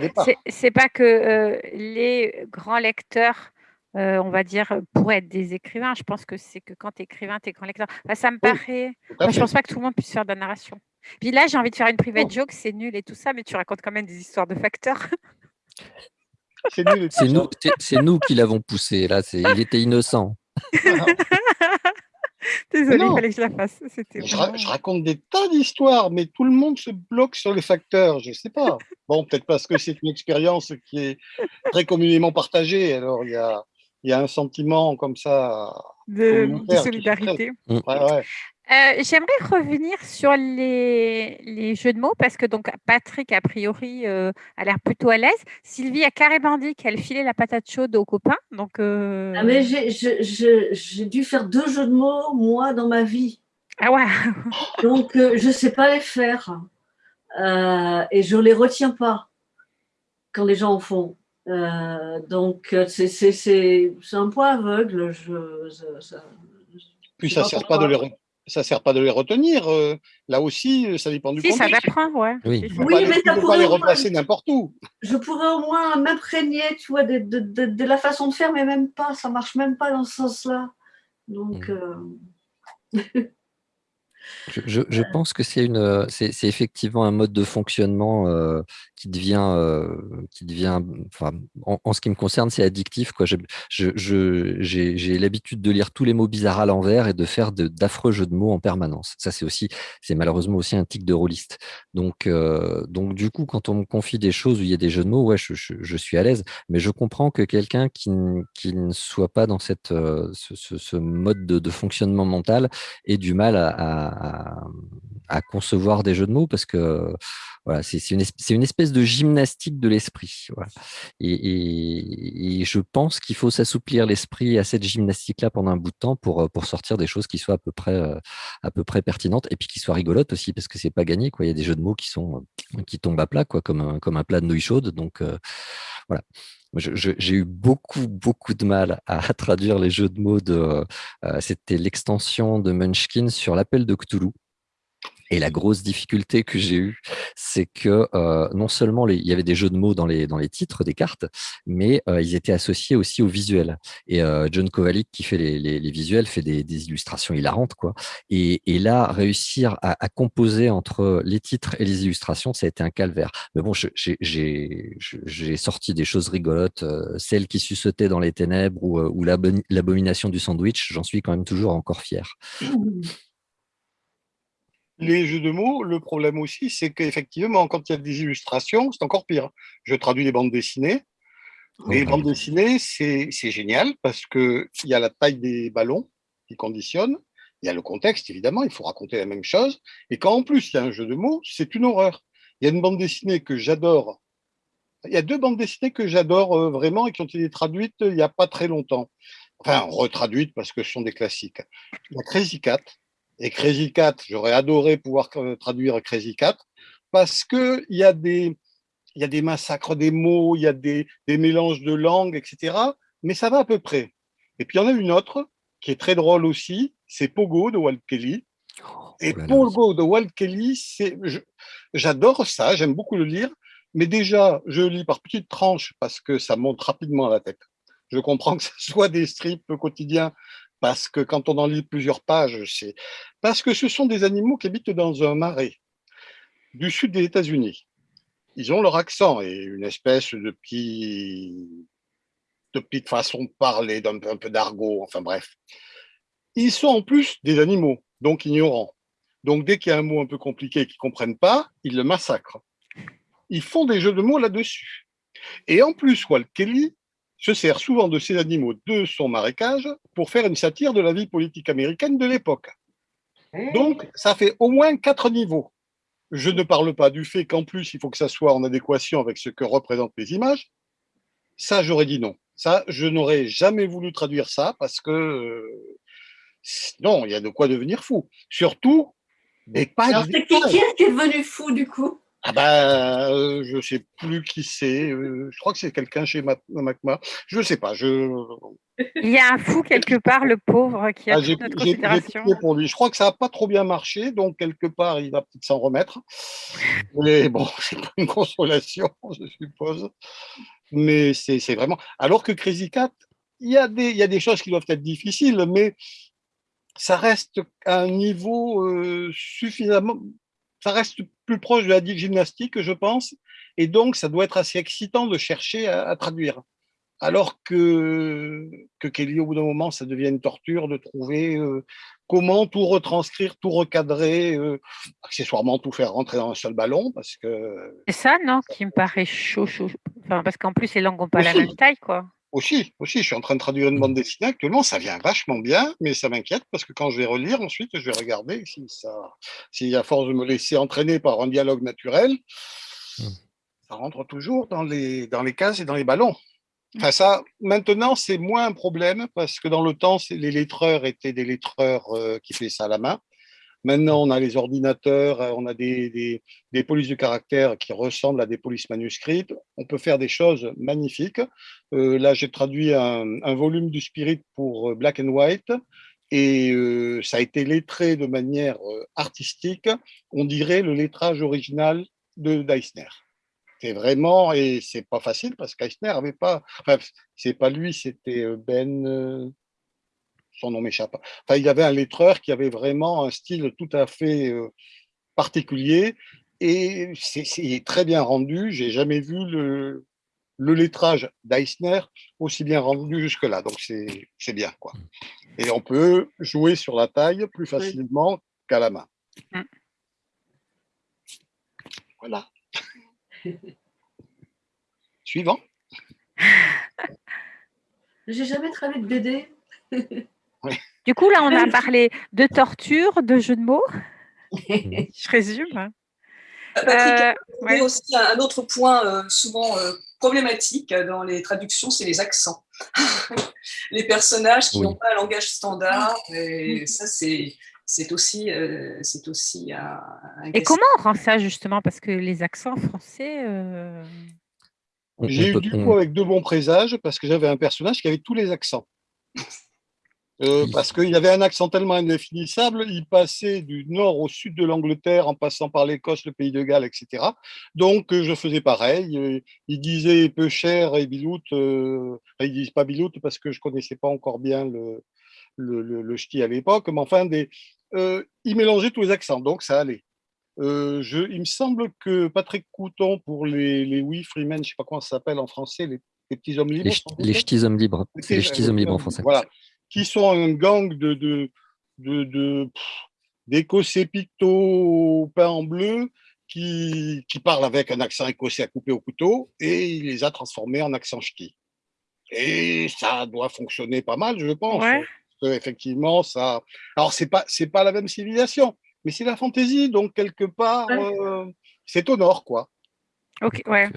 c'est pas que euh, les grands lecteurs, euh, on va dire, pourraient être des écrivains. Je pense que c'est que quand tu es écrivain, tu es grand lecteur. Enfin, ça me Oui, paraît. Moi, je pense pas que tout le monde puisse faire de la narration. Puis là, j'ai envie de faire une private Oh. joke, c'est nul et tout ça, mais tu racontes quand même des histoires de facteurs. C'est nul et tout C'est ça. nous, c'est- c'est nous qui l'avons poussé. Là, c'est- il était innocent. Désolée, il fallait que je la fasse. Je, ra- vraiment- je raconte des tas d'histoires, mais tout le monde se bloque sur les facteurs. Je sais pas. Bon, peut-être parce que c'est une expérience qui est très communément partagée. Alors, il y a, il y a un sentiment comme ça. de, solidarité. Ouais, ouais. Euh, J'aimerais revenir sur les, les jeux de mots parce que donc Patrick, a priori, euh, a l'air plutôt à l'aise. Sylvie a carrément dit qu'elle filait la patate chaude aux copains. Donc, euh, Ah, mais j'ai- dû faire deux jeux de mots, moi, dans ma vie. ah ouais, Donc, euh, je ne sais pas les faire. Euh, et je ne les retiens pas quand les gens en font. Euh, donc, c'est c'est- c'est- c'est un point aveugle. Je, ça- ça- Puis ça sais sert pas de les ça sert pas de les retenir. euh, là aussi, ça dépend du si, ça contexte. t'apprend, ouais. Oui. ça. Oui, pas les- mais ça pourrait les replacer n'importe où. je pourrais au moins m'imprégner, tu vois, de, de- de- de la façon de faire, mais même pas. Ça marche même pas dans ce sens-là. Donc, Mm. euh, Je, je- je pense que c'est une, euh, c'est c'est effectivement un mode de fonctionnement euh, qui devient, euh, qui devient, enfin, en, ce qui me concerne, c'est addictif. Quoi. Je- je- J'ai j'ai l'habitude de lire tous les mots bizarres à l'envers et de faire d'affreux jeux de mots en permanence. Ça, c'est aussi, c'est malheureusement aussi un tic de rôliste. Donc, euh, donc, du coup, quand on me confie des choses où il y a des jeux de mots, ouais, je, je- suis à l'aise. Mais je comprends que quelqu'un qui, qui ne soit pas dans cette, euh, ce, mode de, fonctionnement mental ait du mal à, à- concevoir des jeux de mots parce que voilà, c'est c'est une, es- c'est une espèce de gymnastique de l'esprit. Et, je pense qu'il faut s'assouplir l'esprit à cette gymnastique-là pendant un bout de temps pour, euh, pour sortir des choses qui soient à peu près, euh, à peu près pertinentes et puis qui soient rigolotes aussi parce que c'est pas gagné. Quoi. Il y a des jeux de mots qui, sont, euh, qui tombent à plat, quoi, comme, un, comme un plat de nouilles chaudes. Donc voilà. J'ai eu beaucoup, beaucoup de mal à, traduire les jeux de mots de. C'était l'extension de Munchkin sur l'appel de Cthulhu. Et la grosse difficulté que j'ai eue, c'est que euh, non seulement il y avait des jeux de mots dans les, titres des cartes, mais euh, ils étaient associés aussi aux visuels. Et euh, John Kovalik, qui fait les, visuels, fait des, illustrations hilarantes. Quoi. Et, là, réussir à, composer entre les titres et les illustrations, ça a été un calvaire. Mais bon, j'ai- sorti des choses rigolotes, celle qui suçotait dans les ténèbres ou, ou l'abomination du sandwich, j'en suis quand même toujours encore fier. Les jeux de mots, le problème aussi, c'est qu'effectivement, quand il y a des illustrations, c'est encore pire. Je traduis des bandes dessinées. Les Oh, bandes dessinées, c'est génial parce qu'il y a la taille des ballons qui conditionne. Il y a le contexte, évidemment, il faut raconter la même chose. Et quand en plus il y a un jeu de mots, c'est une horreur. Il y a une bande dessinée que j'adore. Il y a deux bandes dessinées que j'adore euh, vraiment et qui ont été traduites il n'y a pas très longtemps. Enfin, retraduites parce que ce sont des classiques. Il y a Crazy Cat. Et Crazy Cat, j'aurais adoré pouvoir traduire Crazy Cat parce qu'il y, a des- il y a des massacres des mots, il y a des, des mélanges de langues, etc. Mais ça va à peu près. Et puis il y en a une autre qui est très drôle aussi, c'est Pogo de Walt Kelly. Et Oh là là, Pogo de Walt Kelly, j'adore ça, j'aime beaucoup le lire, mais déjà, je lis par petites tranches parce que ça monte rapidement à la tête. Je comprends que ce soit des strips quotidiens, parce que quand on en lit plusieurs pages, c'est parce que ce sont des animaux qui habitent dans un marais du sud des États-Unis. Ils ont leur accent et une espèce de petit de petite façon de parler, d'un peu, peu d'argot, enfin bref. Ils sont en plus des animaux, donc ignorants. Donc dès qu'il y a un mot un peu compliqué qu'ils ne comprennent pas, ils le massacrent. Ils font des jeux de mots là-dessus. Et en plus, Walt Kelly se sert souvent de ces animaux de son marécage pour faire une satire de la vie politique américaine de l'époque. Donc, ça fait au moins quatre niveaux. Je ne parle pas du fait qu'en plus, il faut que ça soit en adéquation avec ce que représentent les images. Ça, j'aurais dit non. Ça, je n'aurais jamais voulu traduire ça parce que euh, non, il y a de quoi devenir fou. Surtout des pages. Alors, c'est qui, qui est devenu fou du coup? Ah bah, euh, je ne sais plus qui c'est. Euh, je crois que c'est quelqu'un chez Macma. Je ne sais pas. Je... Il y a un fou quelque part, le pauvre, qui a ah, notre considération. pour lui. Je crois que ça n'a pas trop bien marché, donc quelque part, il va peut-être s'en remettre. Mais bon, c'est pas une consolation, je suppose. Mais c'est vraiment. Alors que Crazy Cat, il y, a des, il y a des choses qui doivent être difficiles, mais ça reste à un niveau euh, suffisamment ça reste plus proche de la gymnastique, je pense, et donc ça doit être assez excitant de chercher à, traduire. Alors que, que Kelly, au bout d'un moment, ça devient une torture de trouver euh, comment tout retranscrire, tout recadrer, euh, accessoirement tout faire rentrer dans un seul ballon, parce que... C'est ça, non, qui me paraît chaud, chaud. Enfin, parce qu'en plus, les langues n'ont pas la même taille, quoi. Aussi, aussi, je suis en train de traduire une bande dessinée actuellement, ça vient vachement bien, mais ça m'inquiète parce que quand je vais relire ensuite, je vais regarder si ça, si à force de me laisser entraîner par un dialogue naturel, hmm. ça rentre toujours dans les, dans les cases et dans les ballons. Enfin, ça, maintenant, c'est moins un problème parce que dans le temps, les lettreurs étaient des lettreurs euh, qui faisaient ça à la main. Maintenant, on a les ordinateurs, euh, on a des, polices de caractère qui ressemblent à des polices manuscrites. On peut faire des choses magnifiques. Euh, là, j'ai traduit un, volume du Spirit pour euh, Black and White et ça a été lettré de manière artistique. On dirait le lettrage original de Deissner. C'est vraiment, et c'est pas facile parce qu'Eisner avait pas, enfin, c'est pas lui, c'était Ben, son nom m'échappe. Enfin, il y avait un lettreur qui avait vraiment un style tout à fait euh, particulier et c'est très bien rendu. J'ai jamais vu le, le lettrage d'Eisner aussi bien rendu jusque-là. Donc, c'est bien. quoi. Et on peut jouer sur la taille plus facilement qu'à la main. Mm. Voilà. Suivant. J'ai jamais travaillé de BD. Du coup, là, on a parlé de torture, de jeux de mots. Je résume. Patrick, euh, aussi un autre point euh, souvent euh, problématique dans les traductions, c'est les accents. les personnages qui n'ont pas un langage standard, et ça c'est c'est aussi, c'est aussi un, Et comment on rend ça justement? Parce que les accents français. J'ai eu du coup avec de bons présages parce que j'avais un personnage qui avait tous les accents. Euh, parce qu'il avait un accent tellement indéfinissable, il passait du nord au sud de l'Angleterre en passant par l'Écosse, le pays de Galles, etc. Donc euh, je faisais pareil. Euh, il disait peu cher et Bilout. Euh, ils disent pas Bilout parce que je connaissais pas encore bien le, le, le, ch'ti à l'époque, mais enfin, des, il mélangeait tous les accents, donc ça allait. je, il me semble que Patrick Couton, pour les, les Oui Freemen, je sais pas comment ça s'appelle en français, les, petits hommes libres. Les, ch'tis hommes libres. Les ch'tis hommes libres en français. Voilà qui sont un gang de, de, de, d'écossais pictos peints en bleu qui, qui parlent avec un accent écossais à couper au couteau et il les a transformés en accent ch'ti. Et ça doit fonctionner pas mal, je pense. Effectivement, ça. Alors, c'est pas, c'est pas la même civilisation, mais c'est la fantaisie, donc quelque part, euh, c'est au nord, quoi. Ok, ouais.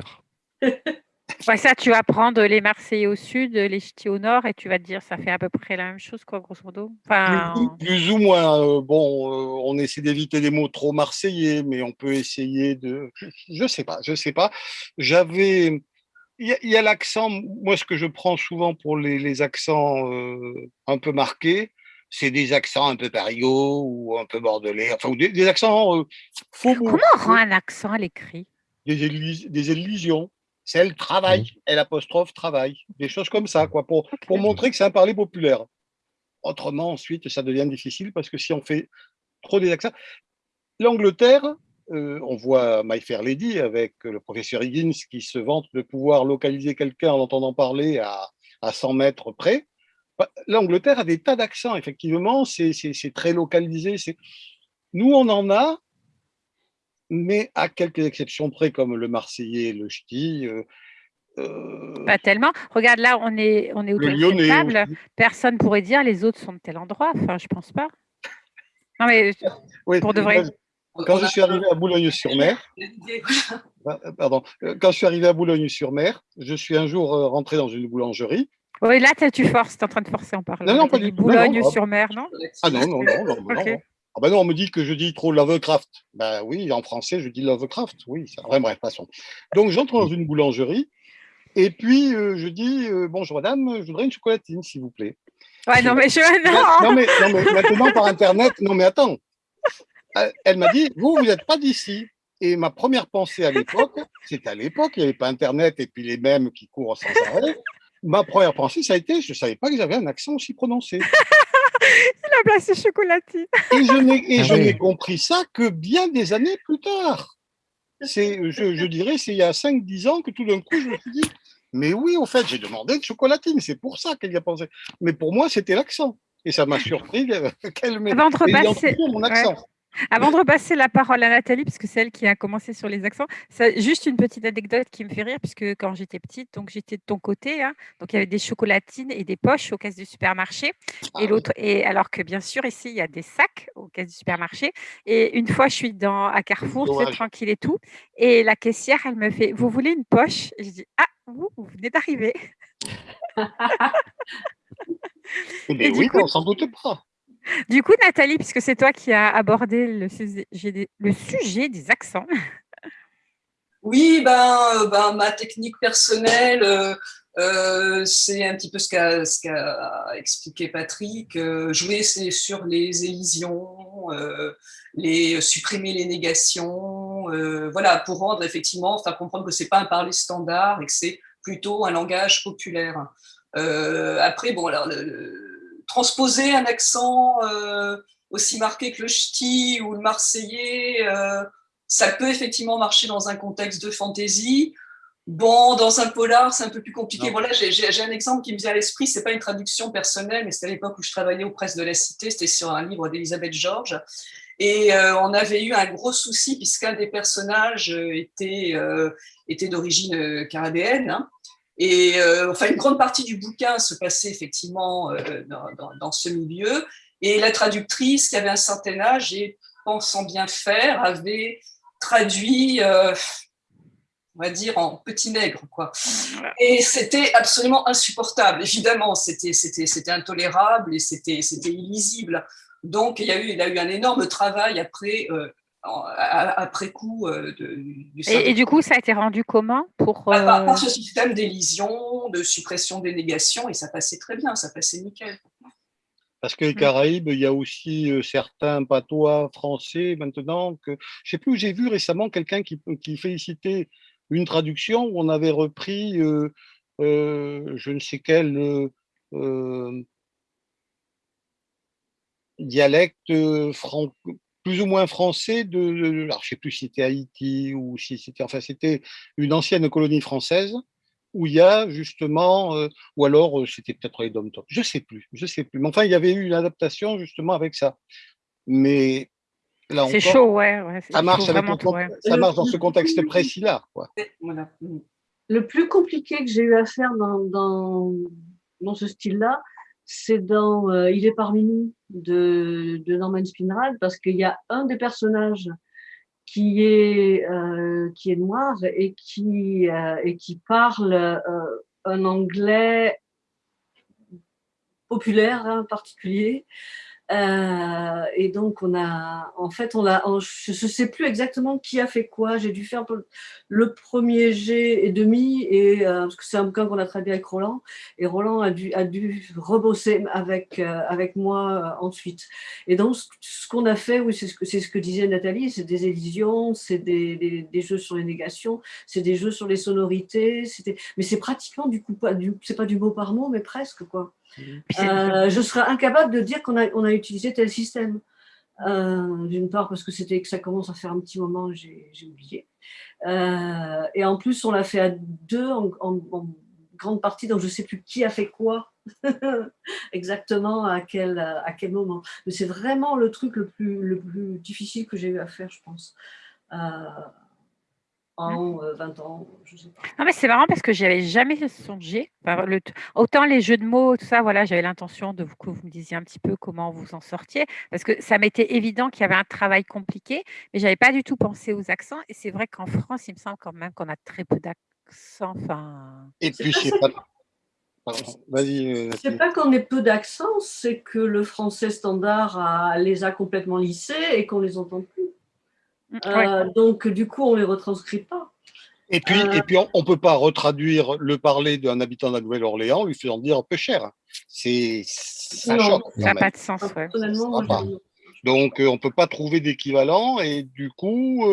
Ouais, ça, tu vas prendre les Marseillais au sud, les Ch'tis au nord, et tu vas te dire, ça fait à peu près la même chose, quoi, grosso modo. Enfin, plus, ou moins. Euh, bon, euh, on essaie d'éviter des mots trop marseillais, mais on peut essayer de. Je sais pas, je sais pas. J'avais. Il y a, l'accent. Moi, ce que je prends souvent pour les, accents euh, un peu marqués, c'est des accents un peu parigots ou un peu bordelais, enfin, ou des, accents faux. Comment on rend un accent à l'écrit? Des, des illusions c'est le travail, elle apostrophe travail, des choses comme ça, quoi, pour, pour montrer que c'est un parler populaire. Autrement, ensuite, ça devient difficile parce que si on fait trop des accents. L'Angleterre, euh, on voit My Fair Lady avec le professeur Higgins qui se vante de pouvoir localiser quelqu'un en entendant parler à, à 100 mètres près. Bah, L'Angleterre a des tas d'accents, effectivement, c'est très localisé. Nous, on en a, mais à quelques exceptions près, comme le Marseillais et le Ch'ti. Euh, euh, pas tellement. Regarde, là, on est, on est autour de table. Personne pourrait dire les autres sont de tel endroit. Enfin, je pense pas. Non, mais pour de vrai. Quand je suis arrivé à Boulogne-sur-Mer, ah, pardon, euh, quand je suis arrivé à Boulogne-sur-Mer, je suis un jour rentré dans une boulangerie. Oui, là, tu forces, tu es en train de forcer en parlant. Non, non, pas du Boulogne-sur-Mer, non Ah non, non, non, non, non, Ah ben non, on me dit que je dis trop Lovecraft. Ben oui, en français, je dis Lovecraft. Oui, ça, enfin, bref, passons. Donc, j'entre dans une boulangerie et puis euh, je dis euh, Bonjour madame, je voudrais une chocolatine, s'il vous plaît. Ouais, non, mais je. Non, mais, non, mais maintenant par Internet, non, mais attends. Elle m'a dit Vous, vous n'êtes pas d'ici. Et ma première pensée à l'époque, c'était à l'époque, il n'y avait pas Internet et puis les mêmes qui courent sans arrêt. Ma première pensée, ça a été, je ne savais pas que j'avais un accent aussi prononcé. Il a placé chocolatine. Et je n'ai ah compris ça que bien des années plus tard. C'est, je, dirais, c'est il y a 5-10 ans que tout d'un coup, je me suis dit, mais oui, en fait, j'ai demandé une chocolatine, c'est pour ça qu'elle y a pensé. Mais pour moi, c'était l'accent. Et ça m'a surpris qu'elle m'ait mon accent. Avant de repasser la parole à Nathalie, parce que c'est elle qui a commencé sur les accents, juste une petite anecdote qui me fait rire, puisque quand j'étais petite, donc j'étais de ton côté, hein, donc il y avait des chocolatines et des poches aux caisses du supermarché, ah et l'autre, et alors que bien sûr ici il y a des sacs aux caisses du supermarché, et une fois je suis dans à Carrefour, c'est tranquille et tout, et la caissière elle me fait, vous voulez une poche? Et Je dis ah vous, vous venez d'arriver. Mais oui, coup, on s'en doute pas. Du coup, Nathalie, puisque c'est toi qui as abordé le sujet des, accents. Oui, ben, euh, ben, ma technique personnelle, euh, euh, c'est un petit peu ce qu'a expliqué Patrick. jouer sur les élisions, les, supprimer les négations, voilà, pour rendre effectivement, enfin comprendre que c'est pas un parler standard et que c'est plutôt un langage populaire. après, bon, alors, transposer un accent euh, aussi marqué que le ch'ti ou le marseillais, euh, ça peut effectivement marcher dans un contexte de fantaisie. Bon, dans un polar, c'est un peu plus compliqué. Voilà, j'ai un exemple qui me vient à l'esprit. C'est pas une traduction personnelle, mais c'était à l'époque où je travaillais aux presses de la Cité. C'était sur un livre d'Elisabeth Georges. Et euh, on avait eu un gros souci puisqu'un des personnages était, était d'origine carabéenne. Hein. Et euh, enfin, une grande partie du bouquin se passait effectivement euh, dans, ce milieu. Et la traductrice, qui avait un certain âge et pensant bien faire, avait traduit, euh, on va dire, en petit nègre. Quoi. Et c'était absolument insupportable. Évidemment, c'était intolérable et c'était illisible. Donc, il y, a eu, il y a eu un énorme travail après après coup euh, du et, du coup, ça a été rendu comment pour bah, par, euh, ce système d'élision, de suppression des négations, et ça passait très bien, ça passait nickel. Parce que les mm. Caraïbes, il y a aussi euh, certains patois français maintenant que je sais plus où j'ai vu récemment quelqu'un qui, qui, félicitait une traduction où on avait repris je ne sais quel dialecte franco plus ou moins français de, alors je sais plus si c'était Haïti ou si c'était, enfin c'était une ancienne colonie française où il y a justement, euh, ou alors euh, c'était peut-être les dom je sais plus, je sais plus. Mais enfin, il y avait eu une adaptation justement avec ça. Mais là c'est chaud, ouais. ça marche, ça marche dans ce contexte précis-là. Le plus compliqué que j'ai eu à faire dans, dans, dans ce style-là, c'est dans euh, Il est parmi nous de, Norman Spinrad parce qu'il y a un des personnages qui est, euh, qui est noir et qui, euh, et qui parle un anglais populaire, hein, particulier, euh, et donc, on a, en fait, on a, je ne sais plus exactement qui a fait quoi. J'ai dû faire le premier G et demi, et, euh, parce que c'est un bouquin qu'on a traduit avec Roland, et Roland a dû, a dû rebosser avec, euh, avec moi ensuite. Et donc, ce qu'on a fait, oui, c'est ce, que, ce que disait Nathalie, c'est des éditions, c'est des, des, des, jeux sur les négations, c'est des jeux sur les sonorités, mais c'est pratiquement du coup, pas du, c'est pas du mot par mot, mais presque, quoi. Euh, je serais incapable de dire qu'on a, on a utilisé tel système. Euh, d'une part parce que c'était que ça commence à faire un petit moment, j'ai oublié. Euh, et en plus, on l'a fait à deux en, grande partie, donc je ne sais plus qui a fait quoi exactement à quel, à quel moment. Mais c'est vraiment le truc le plus, le plus difficile que j'ai eu à faire, je pense en 20 ans, je sais pas. Non, mais c'est marrant parce que j'y avais jamais songé. le autant les jeux de mots, tout ça, voilà, j'avais l'intention de vous, que vous me disiez un petit peu comment vous en sortiez, parce que ça m'était évident qu'il y avait un travail compliqué, mais j'avais pas du tout pensé aux accents. Et c'est vrai qu'en France, il me semble quand même qu'on a très peu d'accents. Enfin... Et puis, c'est pas, Vas-y. Euh, c'est pas qu'on ait peu d'accent, c'est que le français standard les a complètement lissés et qu'on les entend plus. Mm, euh, donc, du coup, on les retranscrit pas. Et puis, et puis on ne peut pas retraduire le parler d'un habitant de la Nouvelle-Orléans lui faisant dire peu cher. C'est ça choque. Ça n'a pas de sens. Donc, on ne peut pas trouver d'équivalent et du coup,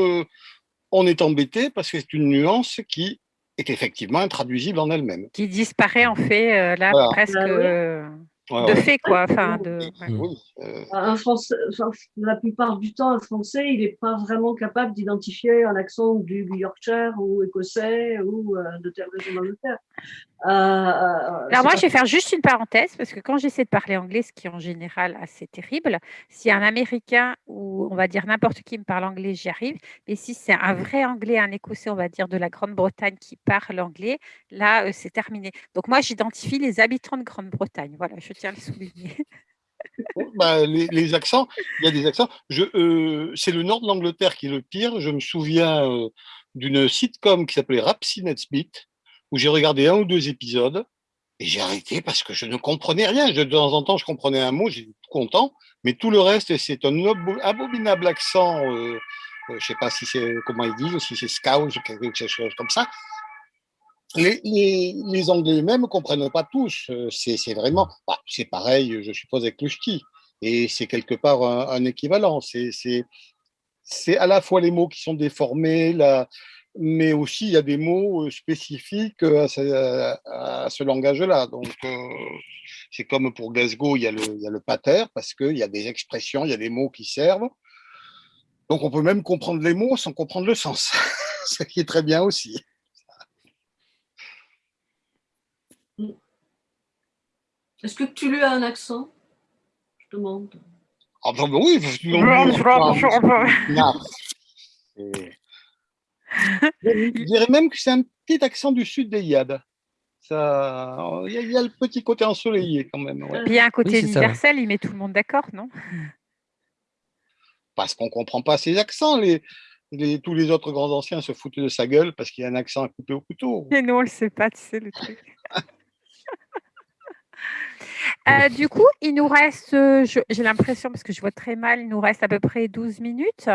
on est embêté parce que c'est une nuance qui est effectivement intraduisible en elle-même. Qui disparaît en fait euh, là presque bah euh, de fait quoi. Enfin, de, euh. un français, la plupart du temps, un Français, il n'est pas vraiment capable d'identifier un accent du Yorkshire ou écossais ou de telle région d'Angleterre. Euh, euh, Alors moi, je vais faire juste une parenthèse parce que quand j'essaie de parler anglais, ce qui est en général assez terrible, si un Américain ou on va dire n'importe qui me parle anglais, j'y arrive. Mais si c'est un vrai anglais, un écossais, on va dire de la Grande-Bretagne qui parle anglais, là, euh, c'est terminé. Donc moi, j'identifie les habitants de Grande-Bretagne. Voilà, je tiens à le souligner. Bah, les, accents, il y a des accents. c'est le nord de l'Angleterre qui est le pire. Je me souviens d'une sitcom qui s'appelait Rapsy Beat où j'ai regardé un ou deux épisodes et j'ai arrêté parce que je ne comprenais rien. De temps en temps, je comprenais un mot, j'étais content, mais tout le reste, c'est un abominable accent. Euh, euh, je ne sais pas si c'est comment ils disent, si c'est scout ou quelque chose comme ça. Les, Anglais même ne comprennent pas tous. Euh, c'est vraiment, bah, c'est pareil, je suppose, avec le ski. Et c'est quelque part un, un équivalent. C'est à la fois les mots qui sont déformés, la, mais aussi il y a des mots euh, spécifiques euh, à ce, langage-là. Donc, euh, c'est comme pour Glasgow, il y a le, il y a le pater, parce qu'il y a des expressions, il y a des mots qui servent. Donc, on peut même comprendre les mots sans comprendre le sens, ce qui est très bien aussi. Est-ce que tu lui as un accent? Je demande. Ah ben oui, je dirais même que c'est un petit accent du sud des Yad. Il y, a le petit côté ensoleillé quand même. il y a un côté universel, il met tout le monde d'accord, non? Parce qu'on ne comprend pas ses accents. Les, les, tous les autres grands anciens se foutaient de sa gueule parce qu'il y a un accent à couper au couteau. Et nous, on ne le sait pas, tu sais, le truc. Euh, du coup, il nous reste, euh, j'ai l'impression, parce que je vois très mal, il nous reste à peu près 12 minutes.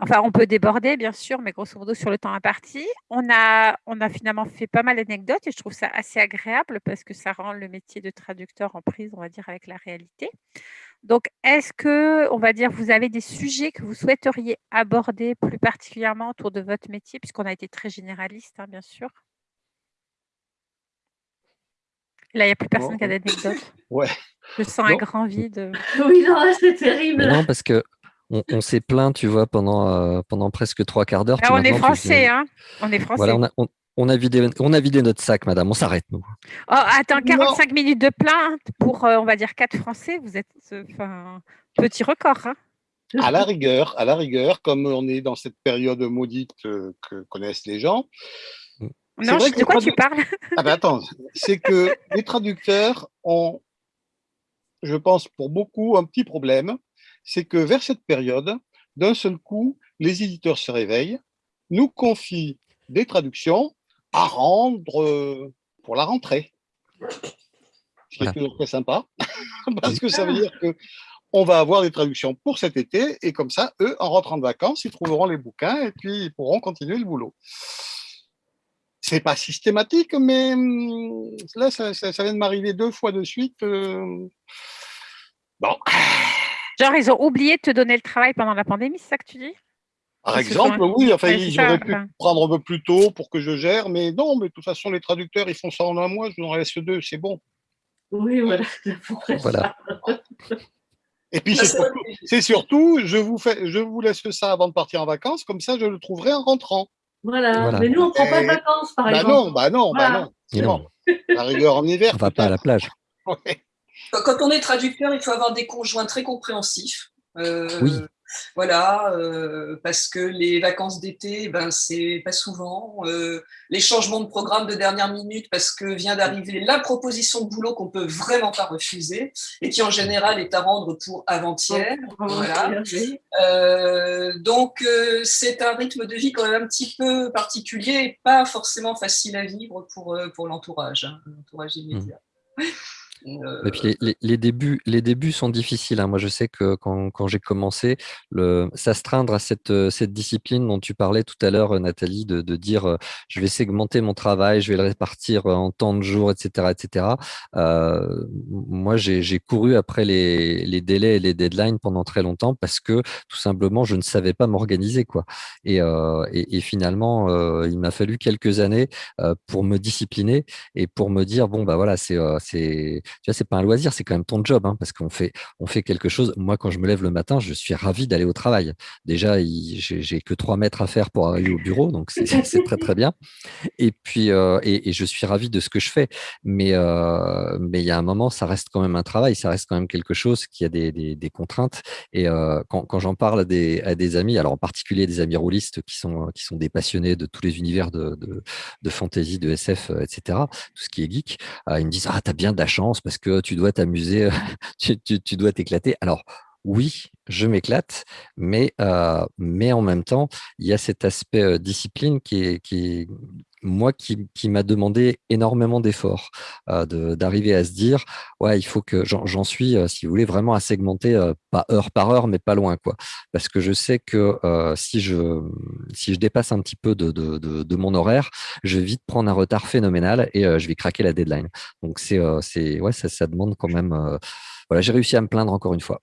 Enfin, on peut déborder, bien sûr, mais grosso modo, sur le temps imparti. On a, on a finalement fait pas mal d'anecdotes et je trouve ça assez agréable parce que ça rend le métier de traducteur en prise, on va dire, avec la réalité. Donc, est-ce que, on va dire, vous avez des sujets que vous souhaiteriez aborder plus particulièrement autour de votre métier, puisqu'on a été très généraliste, hein, bien sûr? Là, il n'y a plus personne qui a d'anecdotes. Ouais. Je sens un grand vide. Oui, non, c'est terrible. non, parce que on, s'est plaint, tu vois, pendant, euh, pendant presque trois quarts d'heure. Ah, on est français, hein On est français. Voilà, on a, vidé, on a vidé notre sac, madame. On s'arrête, nous. Oh, attends, 45 minutes de plainte pour, euh, on va dire, quatre Français. Vous êtes, enfin, petit record, hein à la rigueur, à la rigueur, comme on est dans cette période maudite euh, que connaissent les gens, non, de quoi tu parles? Ah ben attends, c'est que les traducteurs ont, je pense pour beaucoup, un petit problème, c'est que vers cette période, d'un seul coup, les éditeurs se réveillent, nous confient des traductions à rendre euh, pour la rentrée. Ce qui est toujours très sympa, parce que ça veut dire que on va avoir des traductions pour cet été, et comme ça, eux, en rentrant de vacances, ils trouveront les bouquins et puis ils pourront continuer le boulot. C'est pas systématique, mais hum, là, ça, vient de m'arriver deux fois de suite. Euh, bon. Genre, ils ont oublié de te donner le travail pendant la pandémie, c'est ça que tu dis? Par exemple, oui, enfin, ils auraient pu prendre un peu plus tôt pour que je gère, mais non, mais de toute façon, les traducteurs, ils font ça en un mois, je vous en laisse deux, c'est bon. Oui, voilà. voilà. Et puis, c'est surtout, je, vous fais, je vous laisse ça avant de partir en vacances, comme ça, je le trouverai en rentrant. Voilà. Mais nous, on ne prend pas de vacances, par bah exemple. Non, bah non, bah non. La rigueur en hiver. On va pas à la plage. Quand on est traducteur, il faut avoir des conjoints très compréhensifs. Euh, oui. Voilà, euh, parce que les vacances d'été, ben, c'est pas souvent. Euh, les changements de programme de dernière minute, parce que vient d'arriver la proposition de boulot qu'on peut vraiment pas refuser et qui en général est à rendre pour avant-hier. Voilà. Euh, donc c'est un rythme de vie quand même un petit peu particulier et pas forcément facile à vivre pour, pour l'entourage, hein, l'entourage immédiat. Et puis les, débuts, les débuts sont difficiles. Hein. Moi, je sais que quand, j'ai commencé, s'astreindre à cette, cette discipline dont tu parlais tout à l'heure, Nathalie, de, dire je vais segmenter mon travail, je vais le répartir en temps de jours, etc. etc. moi, j'ai couru après les, délais et les deadlines pendant très longtemps parce que tout simplement, je ne savais pas m'organiser. quoi. Et, et, finalement, il m'a fallu quelques années pour me discipliner et pour me dire bon, bah voilà, c'est vois, c'est pas un loisir, c'est quand même ton job, hein, parce qu'on fait, on fait quelque chose. Moi, quand je me lève le matin, je suis ravi d'aller au travail. Déjà, j'ai que trois mètres à faire pour arriver au bureau, donc c'est très très bien. Et puis, euh, et, je suis ravi de ce que je fais. Mais euh, mais il y a un moment, ça reste quand même un travail, ça reste quand même quelque chose qui a des, des, contraintes. Et euh, quand, quand j'en parle à des, à des amis, alors en particulier des amis roulistes qui sont qui sont des passionnés de tous les univers de, de, de fantasy, de SF, etc., tout ce qui est geek, ils me disent ah t'as bien de la chance parce que tu dois t'amuser, tu, dois t'éclater. Alors, oui, je m'éclate, mais, euh, mais en même temps, il y a cet aspect euh, discipline qui est, qui moi, qui, m'a demandé énormément d'efforts, euh, d'arriver à se dire, ouais, il faut que j'en suis, si vous voulez, vraiment à segmenter, pas heure par heure, mais pas loin, quoi. Parce que je sais que si, je, si je dépasse un petit peu de, de, mon horaire, je vais vite prendre un retard phénoménal et je vais craquer la deadline. Donc, c'est, c'est ouais, ça, ça demande quand même. voilà, j'ai réussi à me plaindre encore une fois.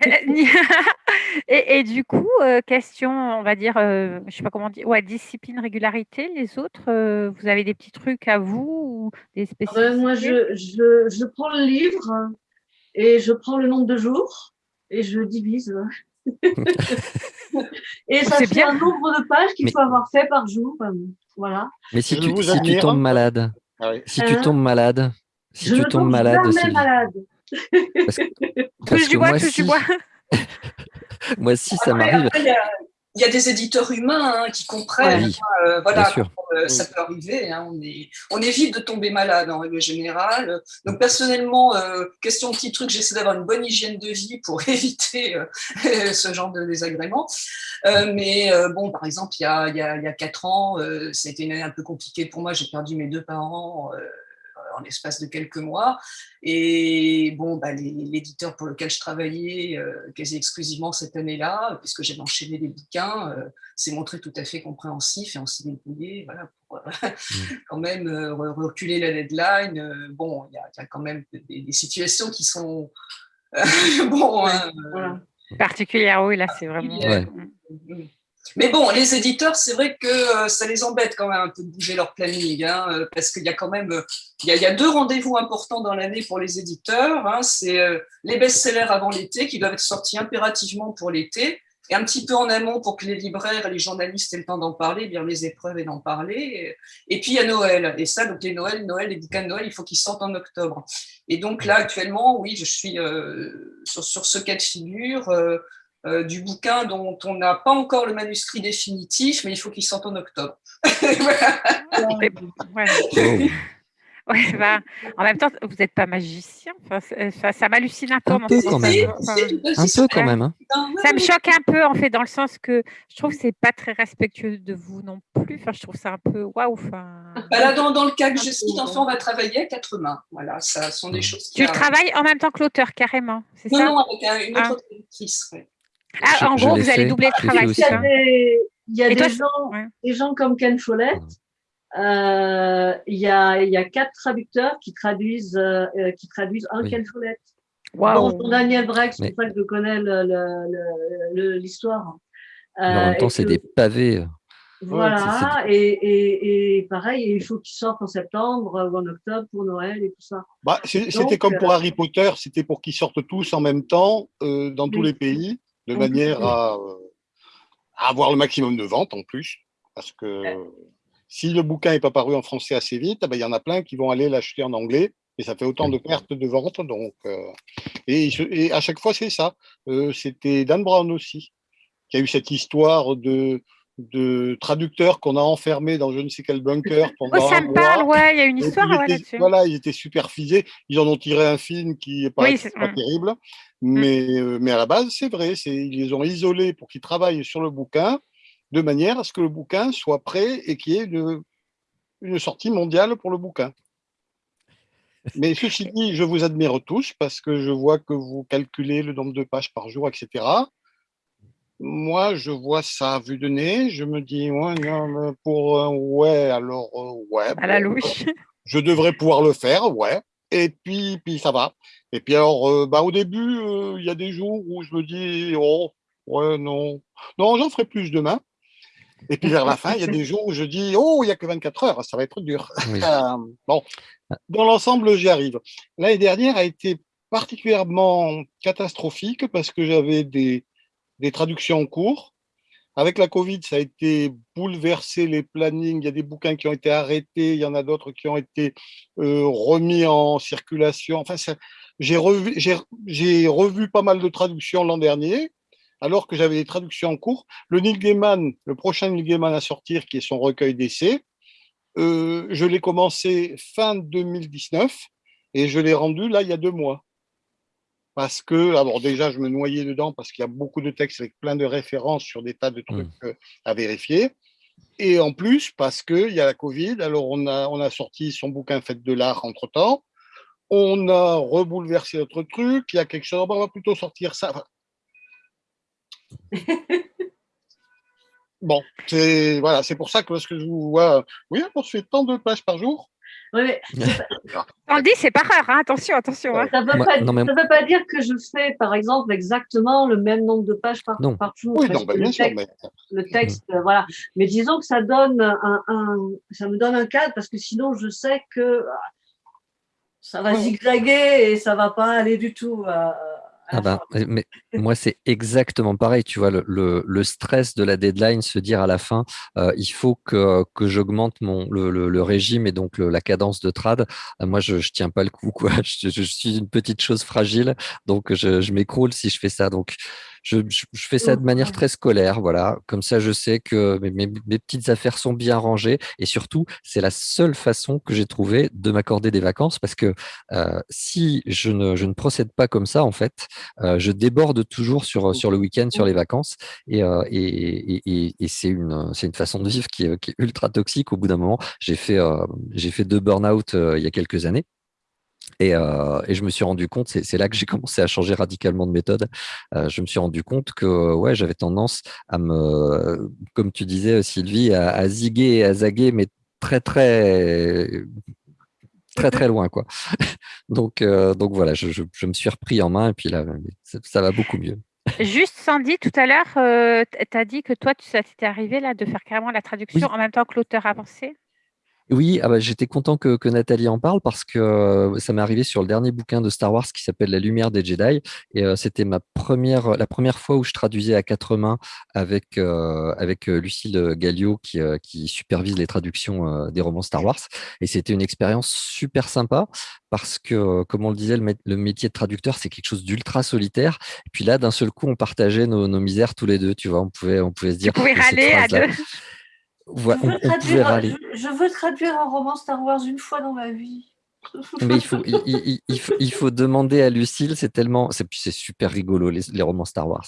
et, du coup, euh, question, on va dire, euh, je sais pas comment dire, ouais, discipline, régularité, les autres, euh, vous avez des petits trucs à vous ou des ah ben, Moi, je, je, je, prends le livre et je prends le nombre de jours et je divise. et ça fait bien. un nombre de pages qu'il faut avoir fait par jour. Voilà. Mais si, tu, si tu tombes malade, ah si tu hein tombes malade, si je tu tombes malade, malade. Parce que, touche du bois, touche du bois. moi, si ça m'arrive. Il y, a des éditeurs humains hein, qui comprennent. Oui, hein, euh, voilà, euh, ça peut arriver. Hein, on, est, on évite de tomber malade en règle générale. Donc, personnellement, euh, question petit truc, j'essaie d'avoir une bonne hygiène de vie pour éviter ce genre de désagréments. mais bon, par exemple, il y a, il y a, il y a quatre ans, ça a été une année un peu compliquée pour moi. J'ai perdu mes deux parents en l'espace de quelques mois. Et bon, bah, l'éditeur pour lequel je travaillais euh, quasi exclusivement cette année-là, puisque j'avais enchaîné des bouquins, euh, s'est montré tout à fait compréhensif et on s'est débrouillé voilà, pour euh, mmh. quand même reculer la deadline. bon, il y, a quand même des, situations qui sont bon. Hein, Particulières, oui, là, c'est vraiment. Mais bon, les éditeurs, c'est vrai que euh, ça les embête quand même un peu de bouger leur planning, hein, euh, parce qu'il y a quand même euh, il y a, deux rendez-vous importants dans l'année pour les éditeurs. Hein, c'est les best-sellers avant l'été qui doivent être sortis impérativement pour l'été, et un petit peu en amont pour que les libraires et les journalistes aient le temps d'en parler, bien les épreuves et d'en parler. Et, puis a Noël, et ça, donc les Noël, Noël, les bouquins de Noël, il faut qu'ils sortent en octobre. Et donc là, actuellement, oui, je suis sur, ce cas de figure. Du bouquin dont on n'a pas encore le manuscrit définitif, mais il faut qu'il sorte en octobre. Ouais, bah, en même temps, vous n'êtes pas magicien. ça, ça m'hallucine un peu. Un peu quand même. un peu quand même. Hein. Ça me choque un peu, en fait, dans le sens que je trouve que ce n'est pas très respectueux de vous non plus. Enfin, je trouve ça un peu waouh. Enfin... Bah dans, le cas que je cite, enfin, on va travailler à quatre mains. Voilà, ça sont des choses qui. Tu travailles en même temps que l'auteur, carrément. Non, ça? non, avec une autre ah. autrice. Ah, en gros, vous allez doubler le travail. Il y a, des, gens, des gens comme Ken Follett. Euh, il, y a, il y a quatre traducteurs qui traduisent, euh, qui traduisent un Ken Follett. Wow. Daniel Breck, c'est pour ça que je connais l'histoire. en même temps, c'est des pavés. Voilà, et, et, et, pareil, il faut qu'il sorte en septembre ou en octobre pour Noël et tout ça. Bah, c'était comme pour Harry Potter, c'était pour qu'ils sortent tous en même temps euh, dans tous les pays de manière à, avoir le maximum de ventes en plus. Parce que si le bouquin n'est pas paru en français assez vite, ben, il y en a plein qui vont aller l'acheter en anglais et ça fait autant de pertes de ventes. Donc, euh, et, à chaque fois, c'est ça. Euh, c'était Dan Brown aussi, qui a eu cette histoire de, de traducteurs qu'on a enfermés dans je ne sais quel bunker pendant oh, ça me parle, ouais, il y a une histoire là-dessus. Voilà, ils étaient superfisés. Ils en ont tiré un film qui n'est pas, pas terrible. Mm. Mais, euh, mais à la base, c'est vrai. Ils les ont isolés pour qu'ils travaillent sur le bouquin de manière à ce que le bouquin soit prêt et qu'il y ait une, une sortie mondiale pour le bouquin. Mais ceci dit, je vous admire tous parce que je vois que vous calculez le nombre de pages par jour, etc. Moi, je vois ça à vue de nez. Je me dis, ouais, non, pour ouais, alors ouais. À la louche. Je devrais pouvoir le faire, ouais. Et puis, puis ça va. Et puis alors, bah, au début, il y a des jours où je me dis, oh, ouais, non, non, j'en ferai plus demain. Et puis vers la fin, il y a des jours où je dis Oh, il n'y a que 24 heures, ça va être dur. Euh, bon, dans l'ensemble, j'y arrive. L'année dernière a été particulièrement catastrophique parce que j'avais des, des traductions en cours. Avec la Covid, ça a été bouleversé les plannings. Il y a des bouquins qui ont été arrêtés, il y en a d'autres qui ont été euh, remis en circulation. Enfin, j'ai revu, revu pas mal de traductions l'an dernier alors que j'avais des traductions en cours. Le Neil le prochain Neil à sortir, qui est son recueil d'essais, euh, je l'ai commencé fin 2019 et je l'ai rendu là il y a deux mois. Parce que, alors déjà, je me noyais dedans parce qu'il y a beaucoup de textes avec plein de références sur des tas de trucs mmh. euh, à vérifier. Et en plus, parce qu'il y a la Covid, alors on a, on a sorti son bouquin Fête de l'art entre-temps, on a rebouleversé notre truc, il y a quelque chose, on va plutôt sortir ça. bon, c'est voilà, pour ça que lorsque je vous vois, oui, on se fait tant de pages par jour. Mais on le dit, c'est pas rare, hein. attention, attention. Hein. Ça ne veut, pas dire que je fais, par exemple, exactement le même nombre de pages par, par jour. Oui, non, bah, bien le sûr. Texte, Le texte, euh, voilà. Mais disons que ça donne un, ça me donne un cadre parce que sinon, je sais que ça va zigzaguer et ça va pas aller du tout. Euh, ah bah, mais moi, c'est exactement pareil. Tu vois, le, le, stress de la deadline, se dire à la fin, euh, il faut que, que j'augmente mon le, le, régime et donc la cadence de trad. Euh, moi, je, je tiens pas le coup. Quoi. Je, je, suis une petite chose fragile, donc je, je m'écroule si je fais ça. Donc, je, fais ça de manière très scolaire, voilà. Comme ça, je sais que mes, petites affaires sont bien rangées et surtout, c'est la seule façon que j'ai trouvé de m'accorder des vacances parce que euh, si je ne, je ne procède pas comme ça, en fait, euh, je déborde toujours sur, sur le week-end, sur les vacances et, euh, et, et, c'est une, c'est une façon de vivre qui, qui est ultra toxique. Au bout d'un moment, j'ai fait, j'ai fait deux burn-out il y a quelques années. Euh, et, je me suis rendu compte, c'est là que j'ai commencé à changer radicalement de méthode. Euh, je me suis rendu compte que ouais, j'avais tendance à me, comme tu disais Sylvie, à, ziguer et à zaguer, mais très très très très loin quoi. donc euh, donc voilà, je, je, me suis repris en main et puis là, ça, va beaucoup mieux. Juste Sandy, tout à l'heure, tu as dit que toi, ça t'était arrivé là de faire carrément la traduction en même temps que l'auteur avancé? Oui, ah bah, j'étais content que, Nathalie en parle parce que euh, ça m'est arrivé sur le dernier bouquin de Star Wars qui s'appelle La Lumière des Jedi. Et euh, c'était ma première, la première fois où je traduisais à quatre mains avec, euh, avec Lucille Gallio qui, qui supervise les traductions des romans Star Wars. Et c'était une expérience super sympa parce que, comme on le disait, le, métier de traducteur, c'est quelque chose d'ultra solitaire. Et puis là, d'un seul coup, on partageait nos, misères tous les deux. Tu vois, on pouvait, on pouvait se dire. Tu pouvais râler à deux je, veux traduire, un roman Star Wars une fois dans ma vie. Mais il faut, il, faut, demander à Lucille, c'est tellement. C'est super rigolo, les, romans Star Wars.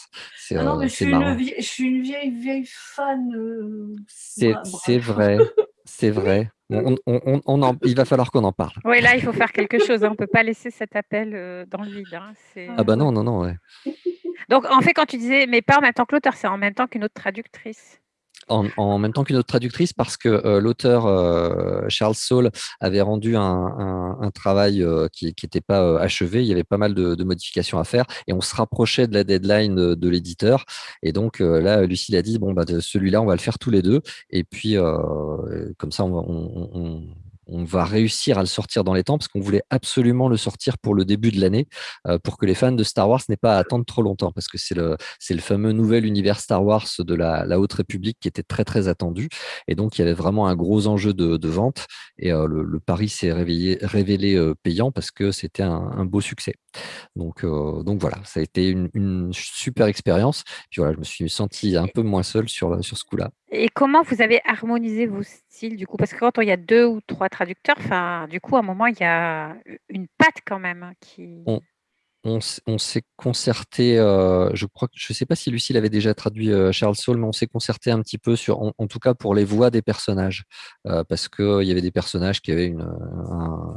Ah non, euh, mais je, suis une vieille, je suis une vieille, vieille fan. Euh, c'est vrai, c'est vrai. On, on, il va falloir qu'on en parle. Oui, là, il faut faire quelque chose. Hein. On ne peut pas laisser cet appel euh, dans le vide. Hein. Ah, bah non, non, non. Ouais. Donc, en fait, quand tu disais, mais pas en même temps que l'auteur, c'est en même temps qu'une autre traductrice en, même temps qu'une autre traductrice parce que euh, l'auteur euh, Charles Saul avait rendu un, travail euh, qui n'était pas achevé. Il y avait pas mal de, modifications à faire et on se rapprochait de la deadline de, l'éditeur. Et donc là, Lucille a dit bon bah celui-là, on va le faire tous les deux. Et puis comme ça, on on va réussir à le sortir dans les temps parce qu'on voulait absolument le sortir pour le début de l'année euh, pour que les fans de Star Wars n'aient pas à attendre trop longtemps parce que c'est le, fameux nouvel univers Star Wars de la, Haute République qui était très très attendu et donc il y avait vraiment un gros enjeu de, vente et euh, le, pari s'est révélé euh, payant parce que c'était un, beau succès. Donc, voilà, ça a été une, super expérience. Puis je me suis senti un peu moins seul sur, sur ce coup-là. Et comment vous avez harmonisé vos styles du coup? Parce que quand il y a deux ou trois traducteurs, enfin, du coup, à un moment, il y a une patte quand même qui. S'est concerté, euh, je crois que je ne sais pas si Lucille avait déjà traduit euh, Charles Saul, mais on s'est concerté un petit peu sur, en, tout cas pour les voix des personnages, euh, parce qu'il y avait des personnages qui avaient une,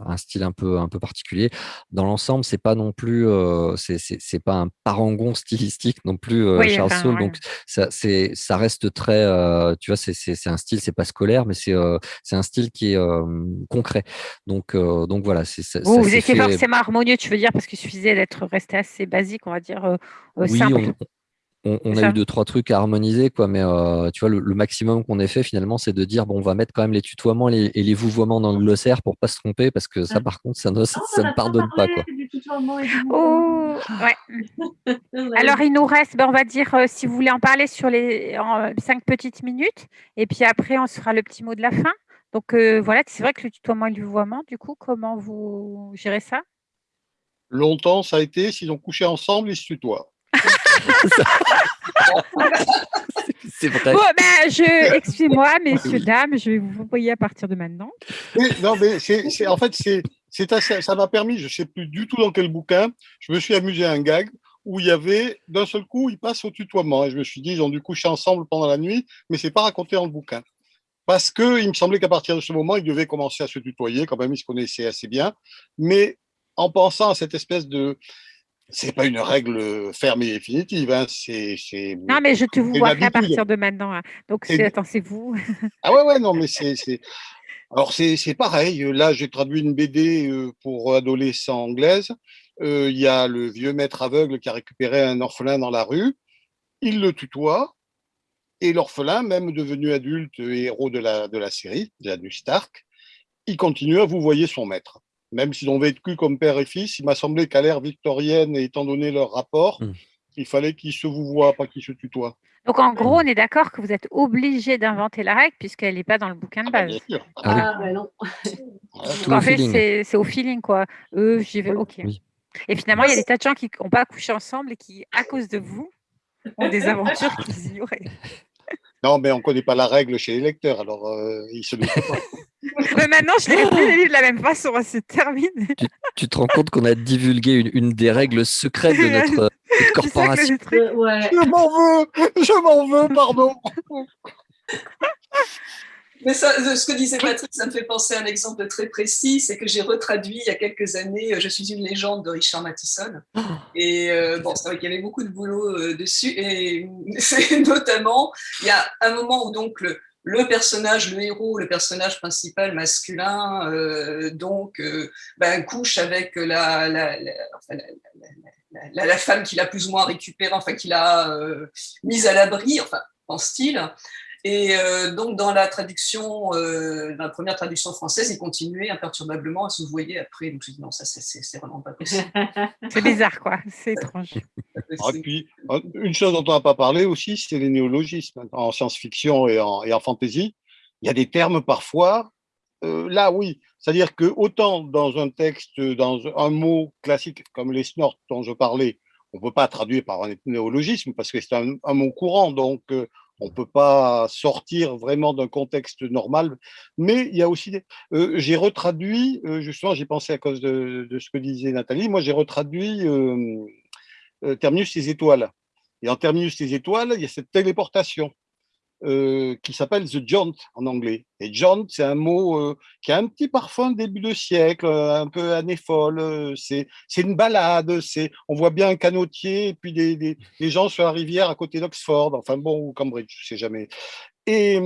un, style un peu, un peu particulier. Dans l'ensemble, c'est pas non plus, c'est pas un parangon stylistique non plus Charles Saul, donc ça, ça reste très, tu vois, c'est un style, c'est pas scolaire, mais c'est un style qui est concret. Donc, donc voilà, c'est ça. Vous, vous étiez forcément harmonieux, tu veux dire, parce qu'il suffisait d'être resté assez basique, on va dire, euh, euh, oui, On, a eu deux, trois trucs à harmoniser, quoi, mais euh, tu vois, le, maximum qu'on ait fait finalement, c'est de dire bon, on va mettre quand même les tutoiements et les vouvoiements dans le glossaire pour pas se tromper, parce que ça, par contre, ça ne, ça ne pardonne pas. Quoi. Oh, ouais. Alors, il nous reste, ben, on va dire, si vous voulez en parler sur les cinq petites minutes, et puis après, on se fera le petit mot de la fin. Donc, voilà, c'est vrai que le tutoiement et le vouvoiement, du coup, comment vous gérez ça? Longtemps, ça a été, s'ils ont couché ensemble, ils se tutoient. c'est vrai. Bon, ben, je, excusez-moi, messieurs, dames, je vais vous voyer à partir de maintenant. non, mais c'est, en fait, c'est, ça m'a permis, je ne sais plus du tout dans quel bouquin, je me suis amusé à un gag où il y avait, d'un seul coup, ils passent au tutoiement. Et je me suis dit, ils ont dû coucher ensemble pendant la nuit, mais c'est pas raconté dans le bouquin. Parce qu'il me semblait qu'à partir de ce moment, ils devaient commencer à se tutoyer, quand même, ils se connaissaient assez bien. Mais en pensant à cette espèce de c'est pas une règle ferme et définitive. Hein. C'est, non, mais je te vous vois à partir de maintenant. Hein. Donc, attends, c'est vous. ah ouais, ouais, non, mais c'est. Alors, c'est, pareil. Là, j'ai traduit une BD euh, pour adolescents anglaises. Euh, il y a le vieux maître aveugle qui a récupéré un orphelin dans la rue. Il le tutoie. Et l'orphelin, même devenu adulte et héros de la, de la série, de la du Stark, il continue à vous voyer son maître même s'ils ont vécu comme père et fils, il m'a semblé qu'à l'ère victorienne, étant donné leur rapport, hmm. il fallait qu'ils se vous voient, pas qu'ils se tutoient. Donc en gros, on est d'accord que vous êtes obligé d'inventer la règle puisqu'elle n'est pas dans le bouquin de ah, base. Ah, ah ben non. en fait, c'est au feeling quoi. Eux, j'y vais. Ok. Et finalement, il y a des tas de gens qui n'ont pas couché ensemble et qui, à cause de vous, ont des aventures qu'ils ignoraient. Non, mais on ne connaît pas la règle chez les lecteurs, alors euh, ils se doutent pas. mais maintenant, je n'ai plus les livres de la même façon, c'est terminé. Tu, te rends compte qu'on a divulgué une, des règles secrètes de notre, corporation. Je m'en veux, je m'en veux, pardon. Mais ça, ce que disait Patrick, ça me fait penser à un exemple très précis, c'est que j'ai retraduit il y a quelques années Je suis une légende de Richard Matheson. Et euh, bon, c'est vrai qu'il y avait beaucoup de boulot euh, dessus. Et notamment, il y a un moment où donc le, le personnage, le héros, le personnage principal masculin, euh, donc, ben, couche avec la, la, la, la, femme qu'il a plus ou moins récupérée, enfin, qu'il a mise à l'abri, enfin, en style. Et euh, donc, dans la traduction, euh, dans la première traduction française, il continuait imperturbablement à se voyer après. Donc, je dis non, ça, c'est vraiment pas possible. c'est bizarre, quoi. C'est étrange. Ah, et puis, une chose dont on n'a pas parlé aussi, c'est les néologismes. En science-fiction et en, et en fantasy, il y a des termes parfois. Euh, là, oui. C'est-à-dire que autant dans un texte, dans un mot classique comme les snorts dont je parlais, on ne peut pas traduire par un néologisme parce que c'est un, un, mot courant. Donc, on ne peut pas sortir vraiment d'un contexte normal. Mais il y a aussi des... Euh, j'ai retraduit, euh, justement, j'ai pensé à cause de, ce que disait Nathalie, moi j'ai retraduit euh, Terminus les étoiles. Et en Terminus les étoiles, il y a cette téléportation. Euh, qui s'appelle The Jaunt en anglais. Et jaunt, c'est un mot euh, qui a un petit parfum début de siècle, euh, un peu année folle. C'est une balade. C'est on voit bien un canotier et puis des, des, gens sur la rivière à côté d'Oxford, enfin bon, ou Cambridge, je sais jamais. Et,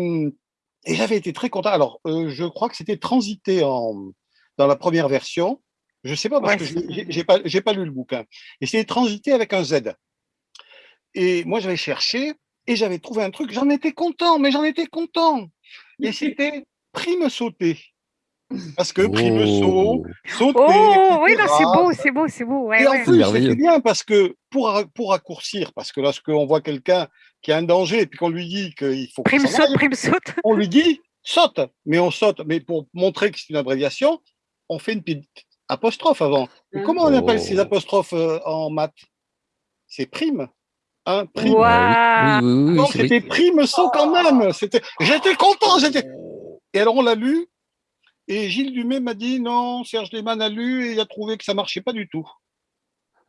et j'avais été très content. Alors, je crois que c'était transité en, dans la première version. Je sais pas parce que j'ai pas, pas lu le bouquin. Et c'était transité avec un Z. Et moi, j'avais cherché et j'avais trouvé un truc, j'en étais content, mais j'en étais content. Et c'était prime sauter. Parce que prime saut, sauter. Oh, oui, c'est beau, c'est beau, c'est beau. et en plus, c'était bien parce que pour, pour raccourcir, parce que lorsqu'on voit quelqu'un qui a un danger et puis qu'on lui dit qu'il faut. Prime saute, prime saute. On lui dit saute, mais on saute. Mais pour montrer que c'est une abréviation, on fait une petite apostrophe avant. Et comment on appelle ces oh. apostrophes euh, en maths? C'est prime un prix. Wow. c'était prime saut quand même. C'était, j'étais content. J'étais... Et alors on l'a lu. Et Gilles Dumais m'a dit non, Serge Lehmann a lu et il a trouvé que ça marchait pas du tout.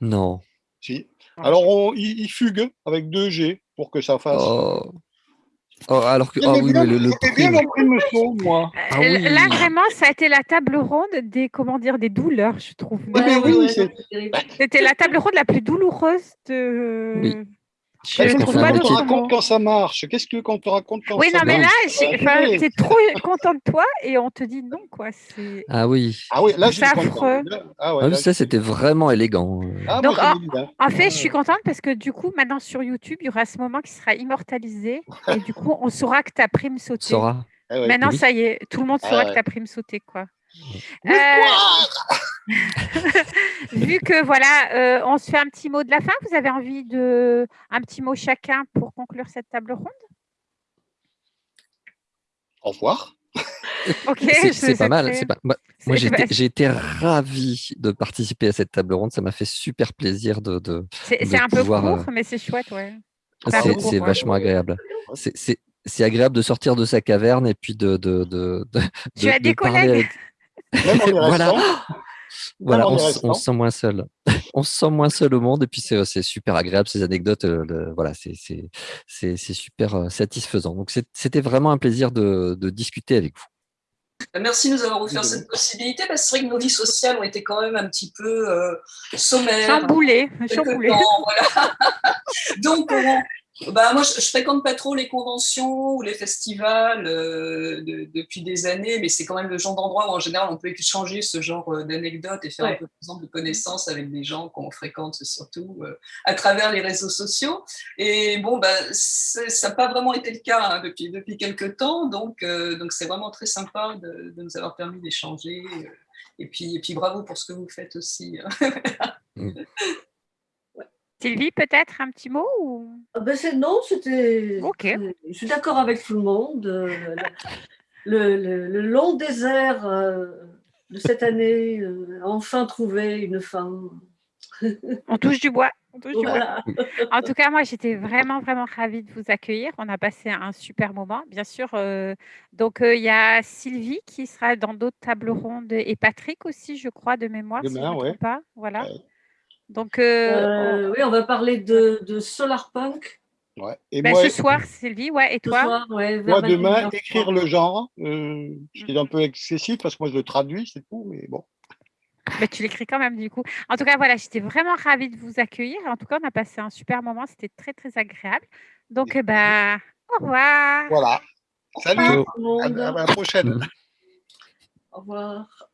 Non. Si. Ah. Alors, on, il, il fugue avec 2 G pour que ça fasse. Oh. Oh, alors que, ah oui, bien, mais le, le j'aimais bien prime. moi. Ah Euh, oui. Là, vraiment, ça a été la table ronde des, comment dire, des douleurs, je trouve. Ouais, oui, c'est-. C'était la table ronde la plus douloureuse de. Oui. Je ne qu'on trouve pas raconte quand ça marche. Qu'est-ce que quand on te raconte quand Oui, ça non, mais marche? là, Ouais. t'es trop content de toi et on te dit non, quoi. Ah oui. Ah oui, là, je affreux. Là- Ah ouais, Ah là, oui, ça, c'était vraiment élégant. Ah, Donc, moi, bien. En fait, Ouais. je suis contente parce que du coup, maintenant sur YouTube, il y aura ce moment qui sera immortalisé et du coup, on saura que ta prime sauté. Sora. Ah ouais. Maintenant, Oui. ça y est, tout le monde Ah saura ouais. que ta prime sauté, quoi. Oui, Euh, vu que voilà, euh, on se fait un petit mot de la fin, vous avez envie de un petit mot chacun pour conclure cette table ronde? Au revoir. Ok, C'est pas mal. Pas... Moi, j'ai été- ravi de participer à cette table ronde. Ça m'a fait super plaisir de. de... C'est un peu court, euh, mais c'est chouette, ouais. C'est vachement agréable. C'est- C'est c'est agréable de sortir de sa caverne et puis de. de, de, de Tu de- as de des parler collègues? avec- Même en y Voilà. Voilà, on, se sent moins seul. on se sent moins seul au monde et puis c'est super agréable ces anecdotes. euh, le- voilà, c'est super euh, satisfaisant. Donc c'était vraiment un plaisir de, de discuter avec vous. Merci de nous avoir offert cette possibilité, parce que c'est vrai que nos vies sociales ont été quand même un petit peu euh, sommaires. Chamboulé, quelque chamboulé. temps, voilà. Donc, on- bah, moi, je, je fréquente pas trop les conventions ou les festivals euh, de- depuis des années, mais c'est quand même le genre d'endroit où, en général, on peut échanger ce genre euh, d'anecdotes et faire un peu plus exemple, de connaissances avec des gens qu'on fréquente surtout euh, à travers les réseaux sociaux. Et bon, bah, ça n'a pas vraiment été le cas hein, depuis, depuis quelques temps, donc euh, donc c'est vraiment très sympa de, de nous avoir permis d'échanger. euh, et puis, et puis bravo pour ce que vous faites aussi. hein. Sylvie, peut-être un petit mot ou... Ah ben c'est non, c'était. Ok. c'est- Je suis d'accord avec tout le monde. euh, Le, le- le long désert euh, de cette année euh, a enfin trouvé une fin. On touche du bois. on touche du bois. En tout cas, moi, j'étais vraiment, vraiment ravie de vous accueillir. On a passé un super moment. Bien sûr, euh, donc euh, il y a Sylvie qui sera dans d'autres tables rondes et Patrick aussi, je crois, de mémoire, si je Demain, ne me ouais. pas. Voilà. Ouais. Donc, euh, Euh, oui, on va parler de, de Solar Punk Ouais. Et ben, moi, ce soir, Sylvie, ouais, et ce toi soir. Ouais, vers moi, demain, 21h30. écrire le genre, euh, ce qui est un peu excessif parce que moi, je le traduis, c'est tout, mais bon. Mais tu l'écris quand même, du coup. En tout cas, voilà, j'étais vraiment ravie de vous accueillir. En tout cas, on a passé un super moment. C'était très, très agréable. Donc, eh ben, au revoir. Voilà. Salut. Au revoir, tout le À, monde. à la prochaine. Au revoir.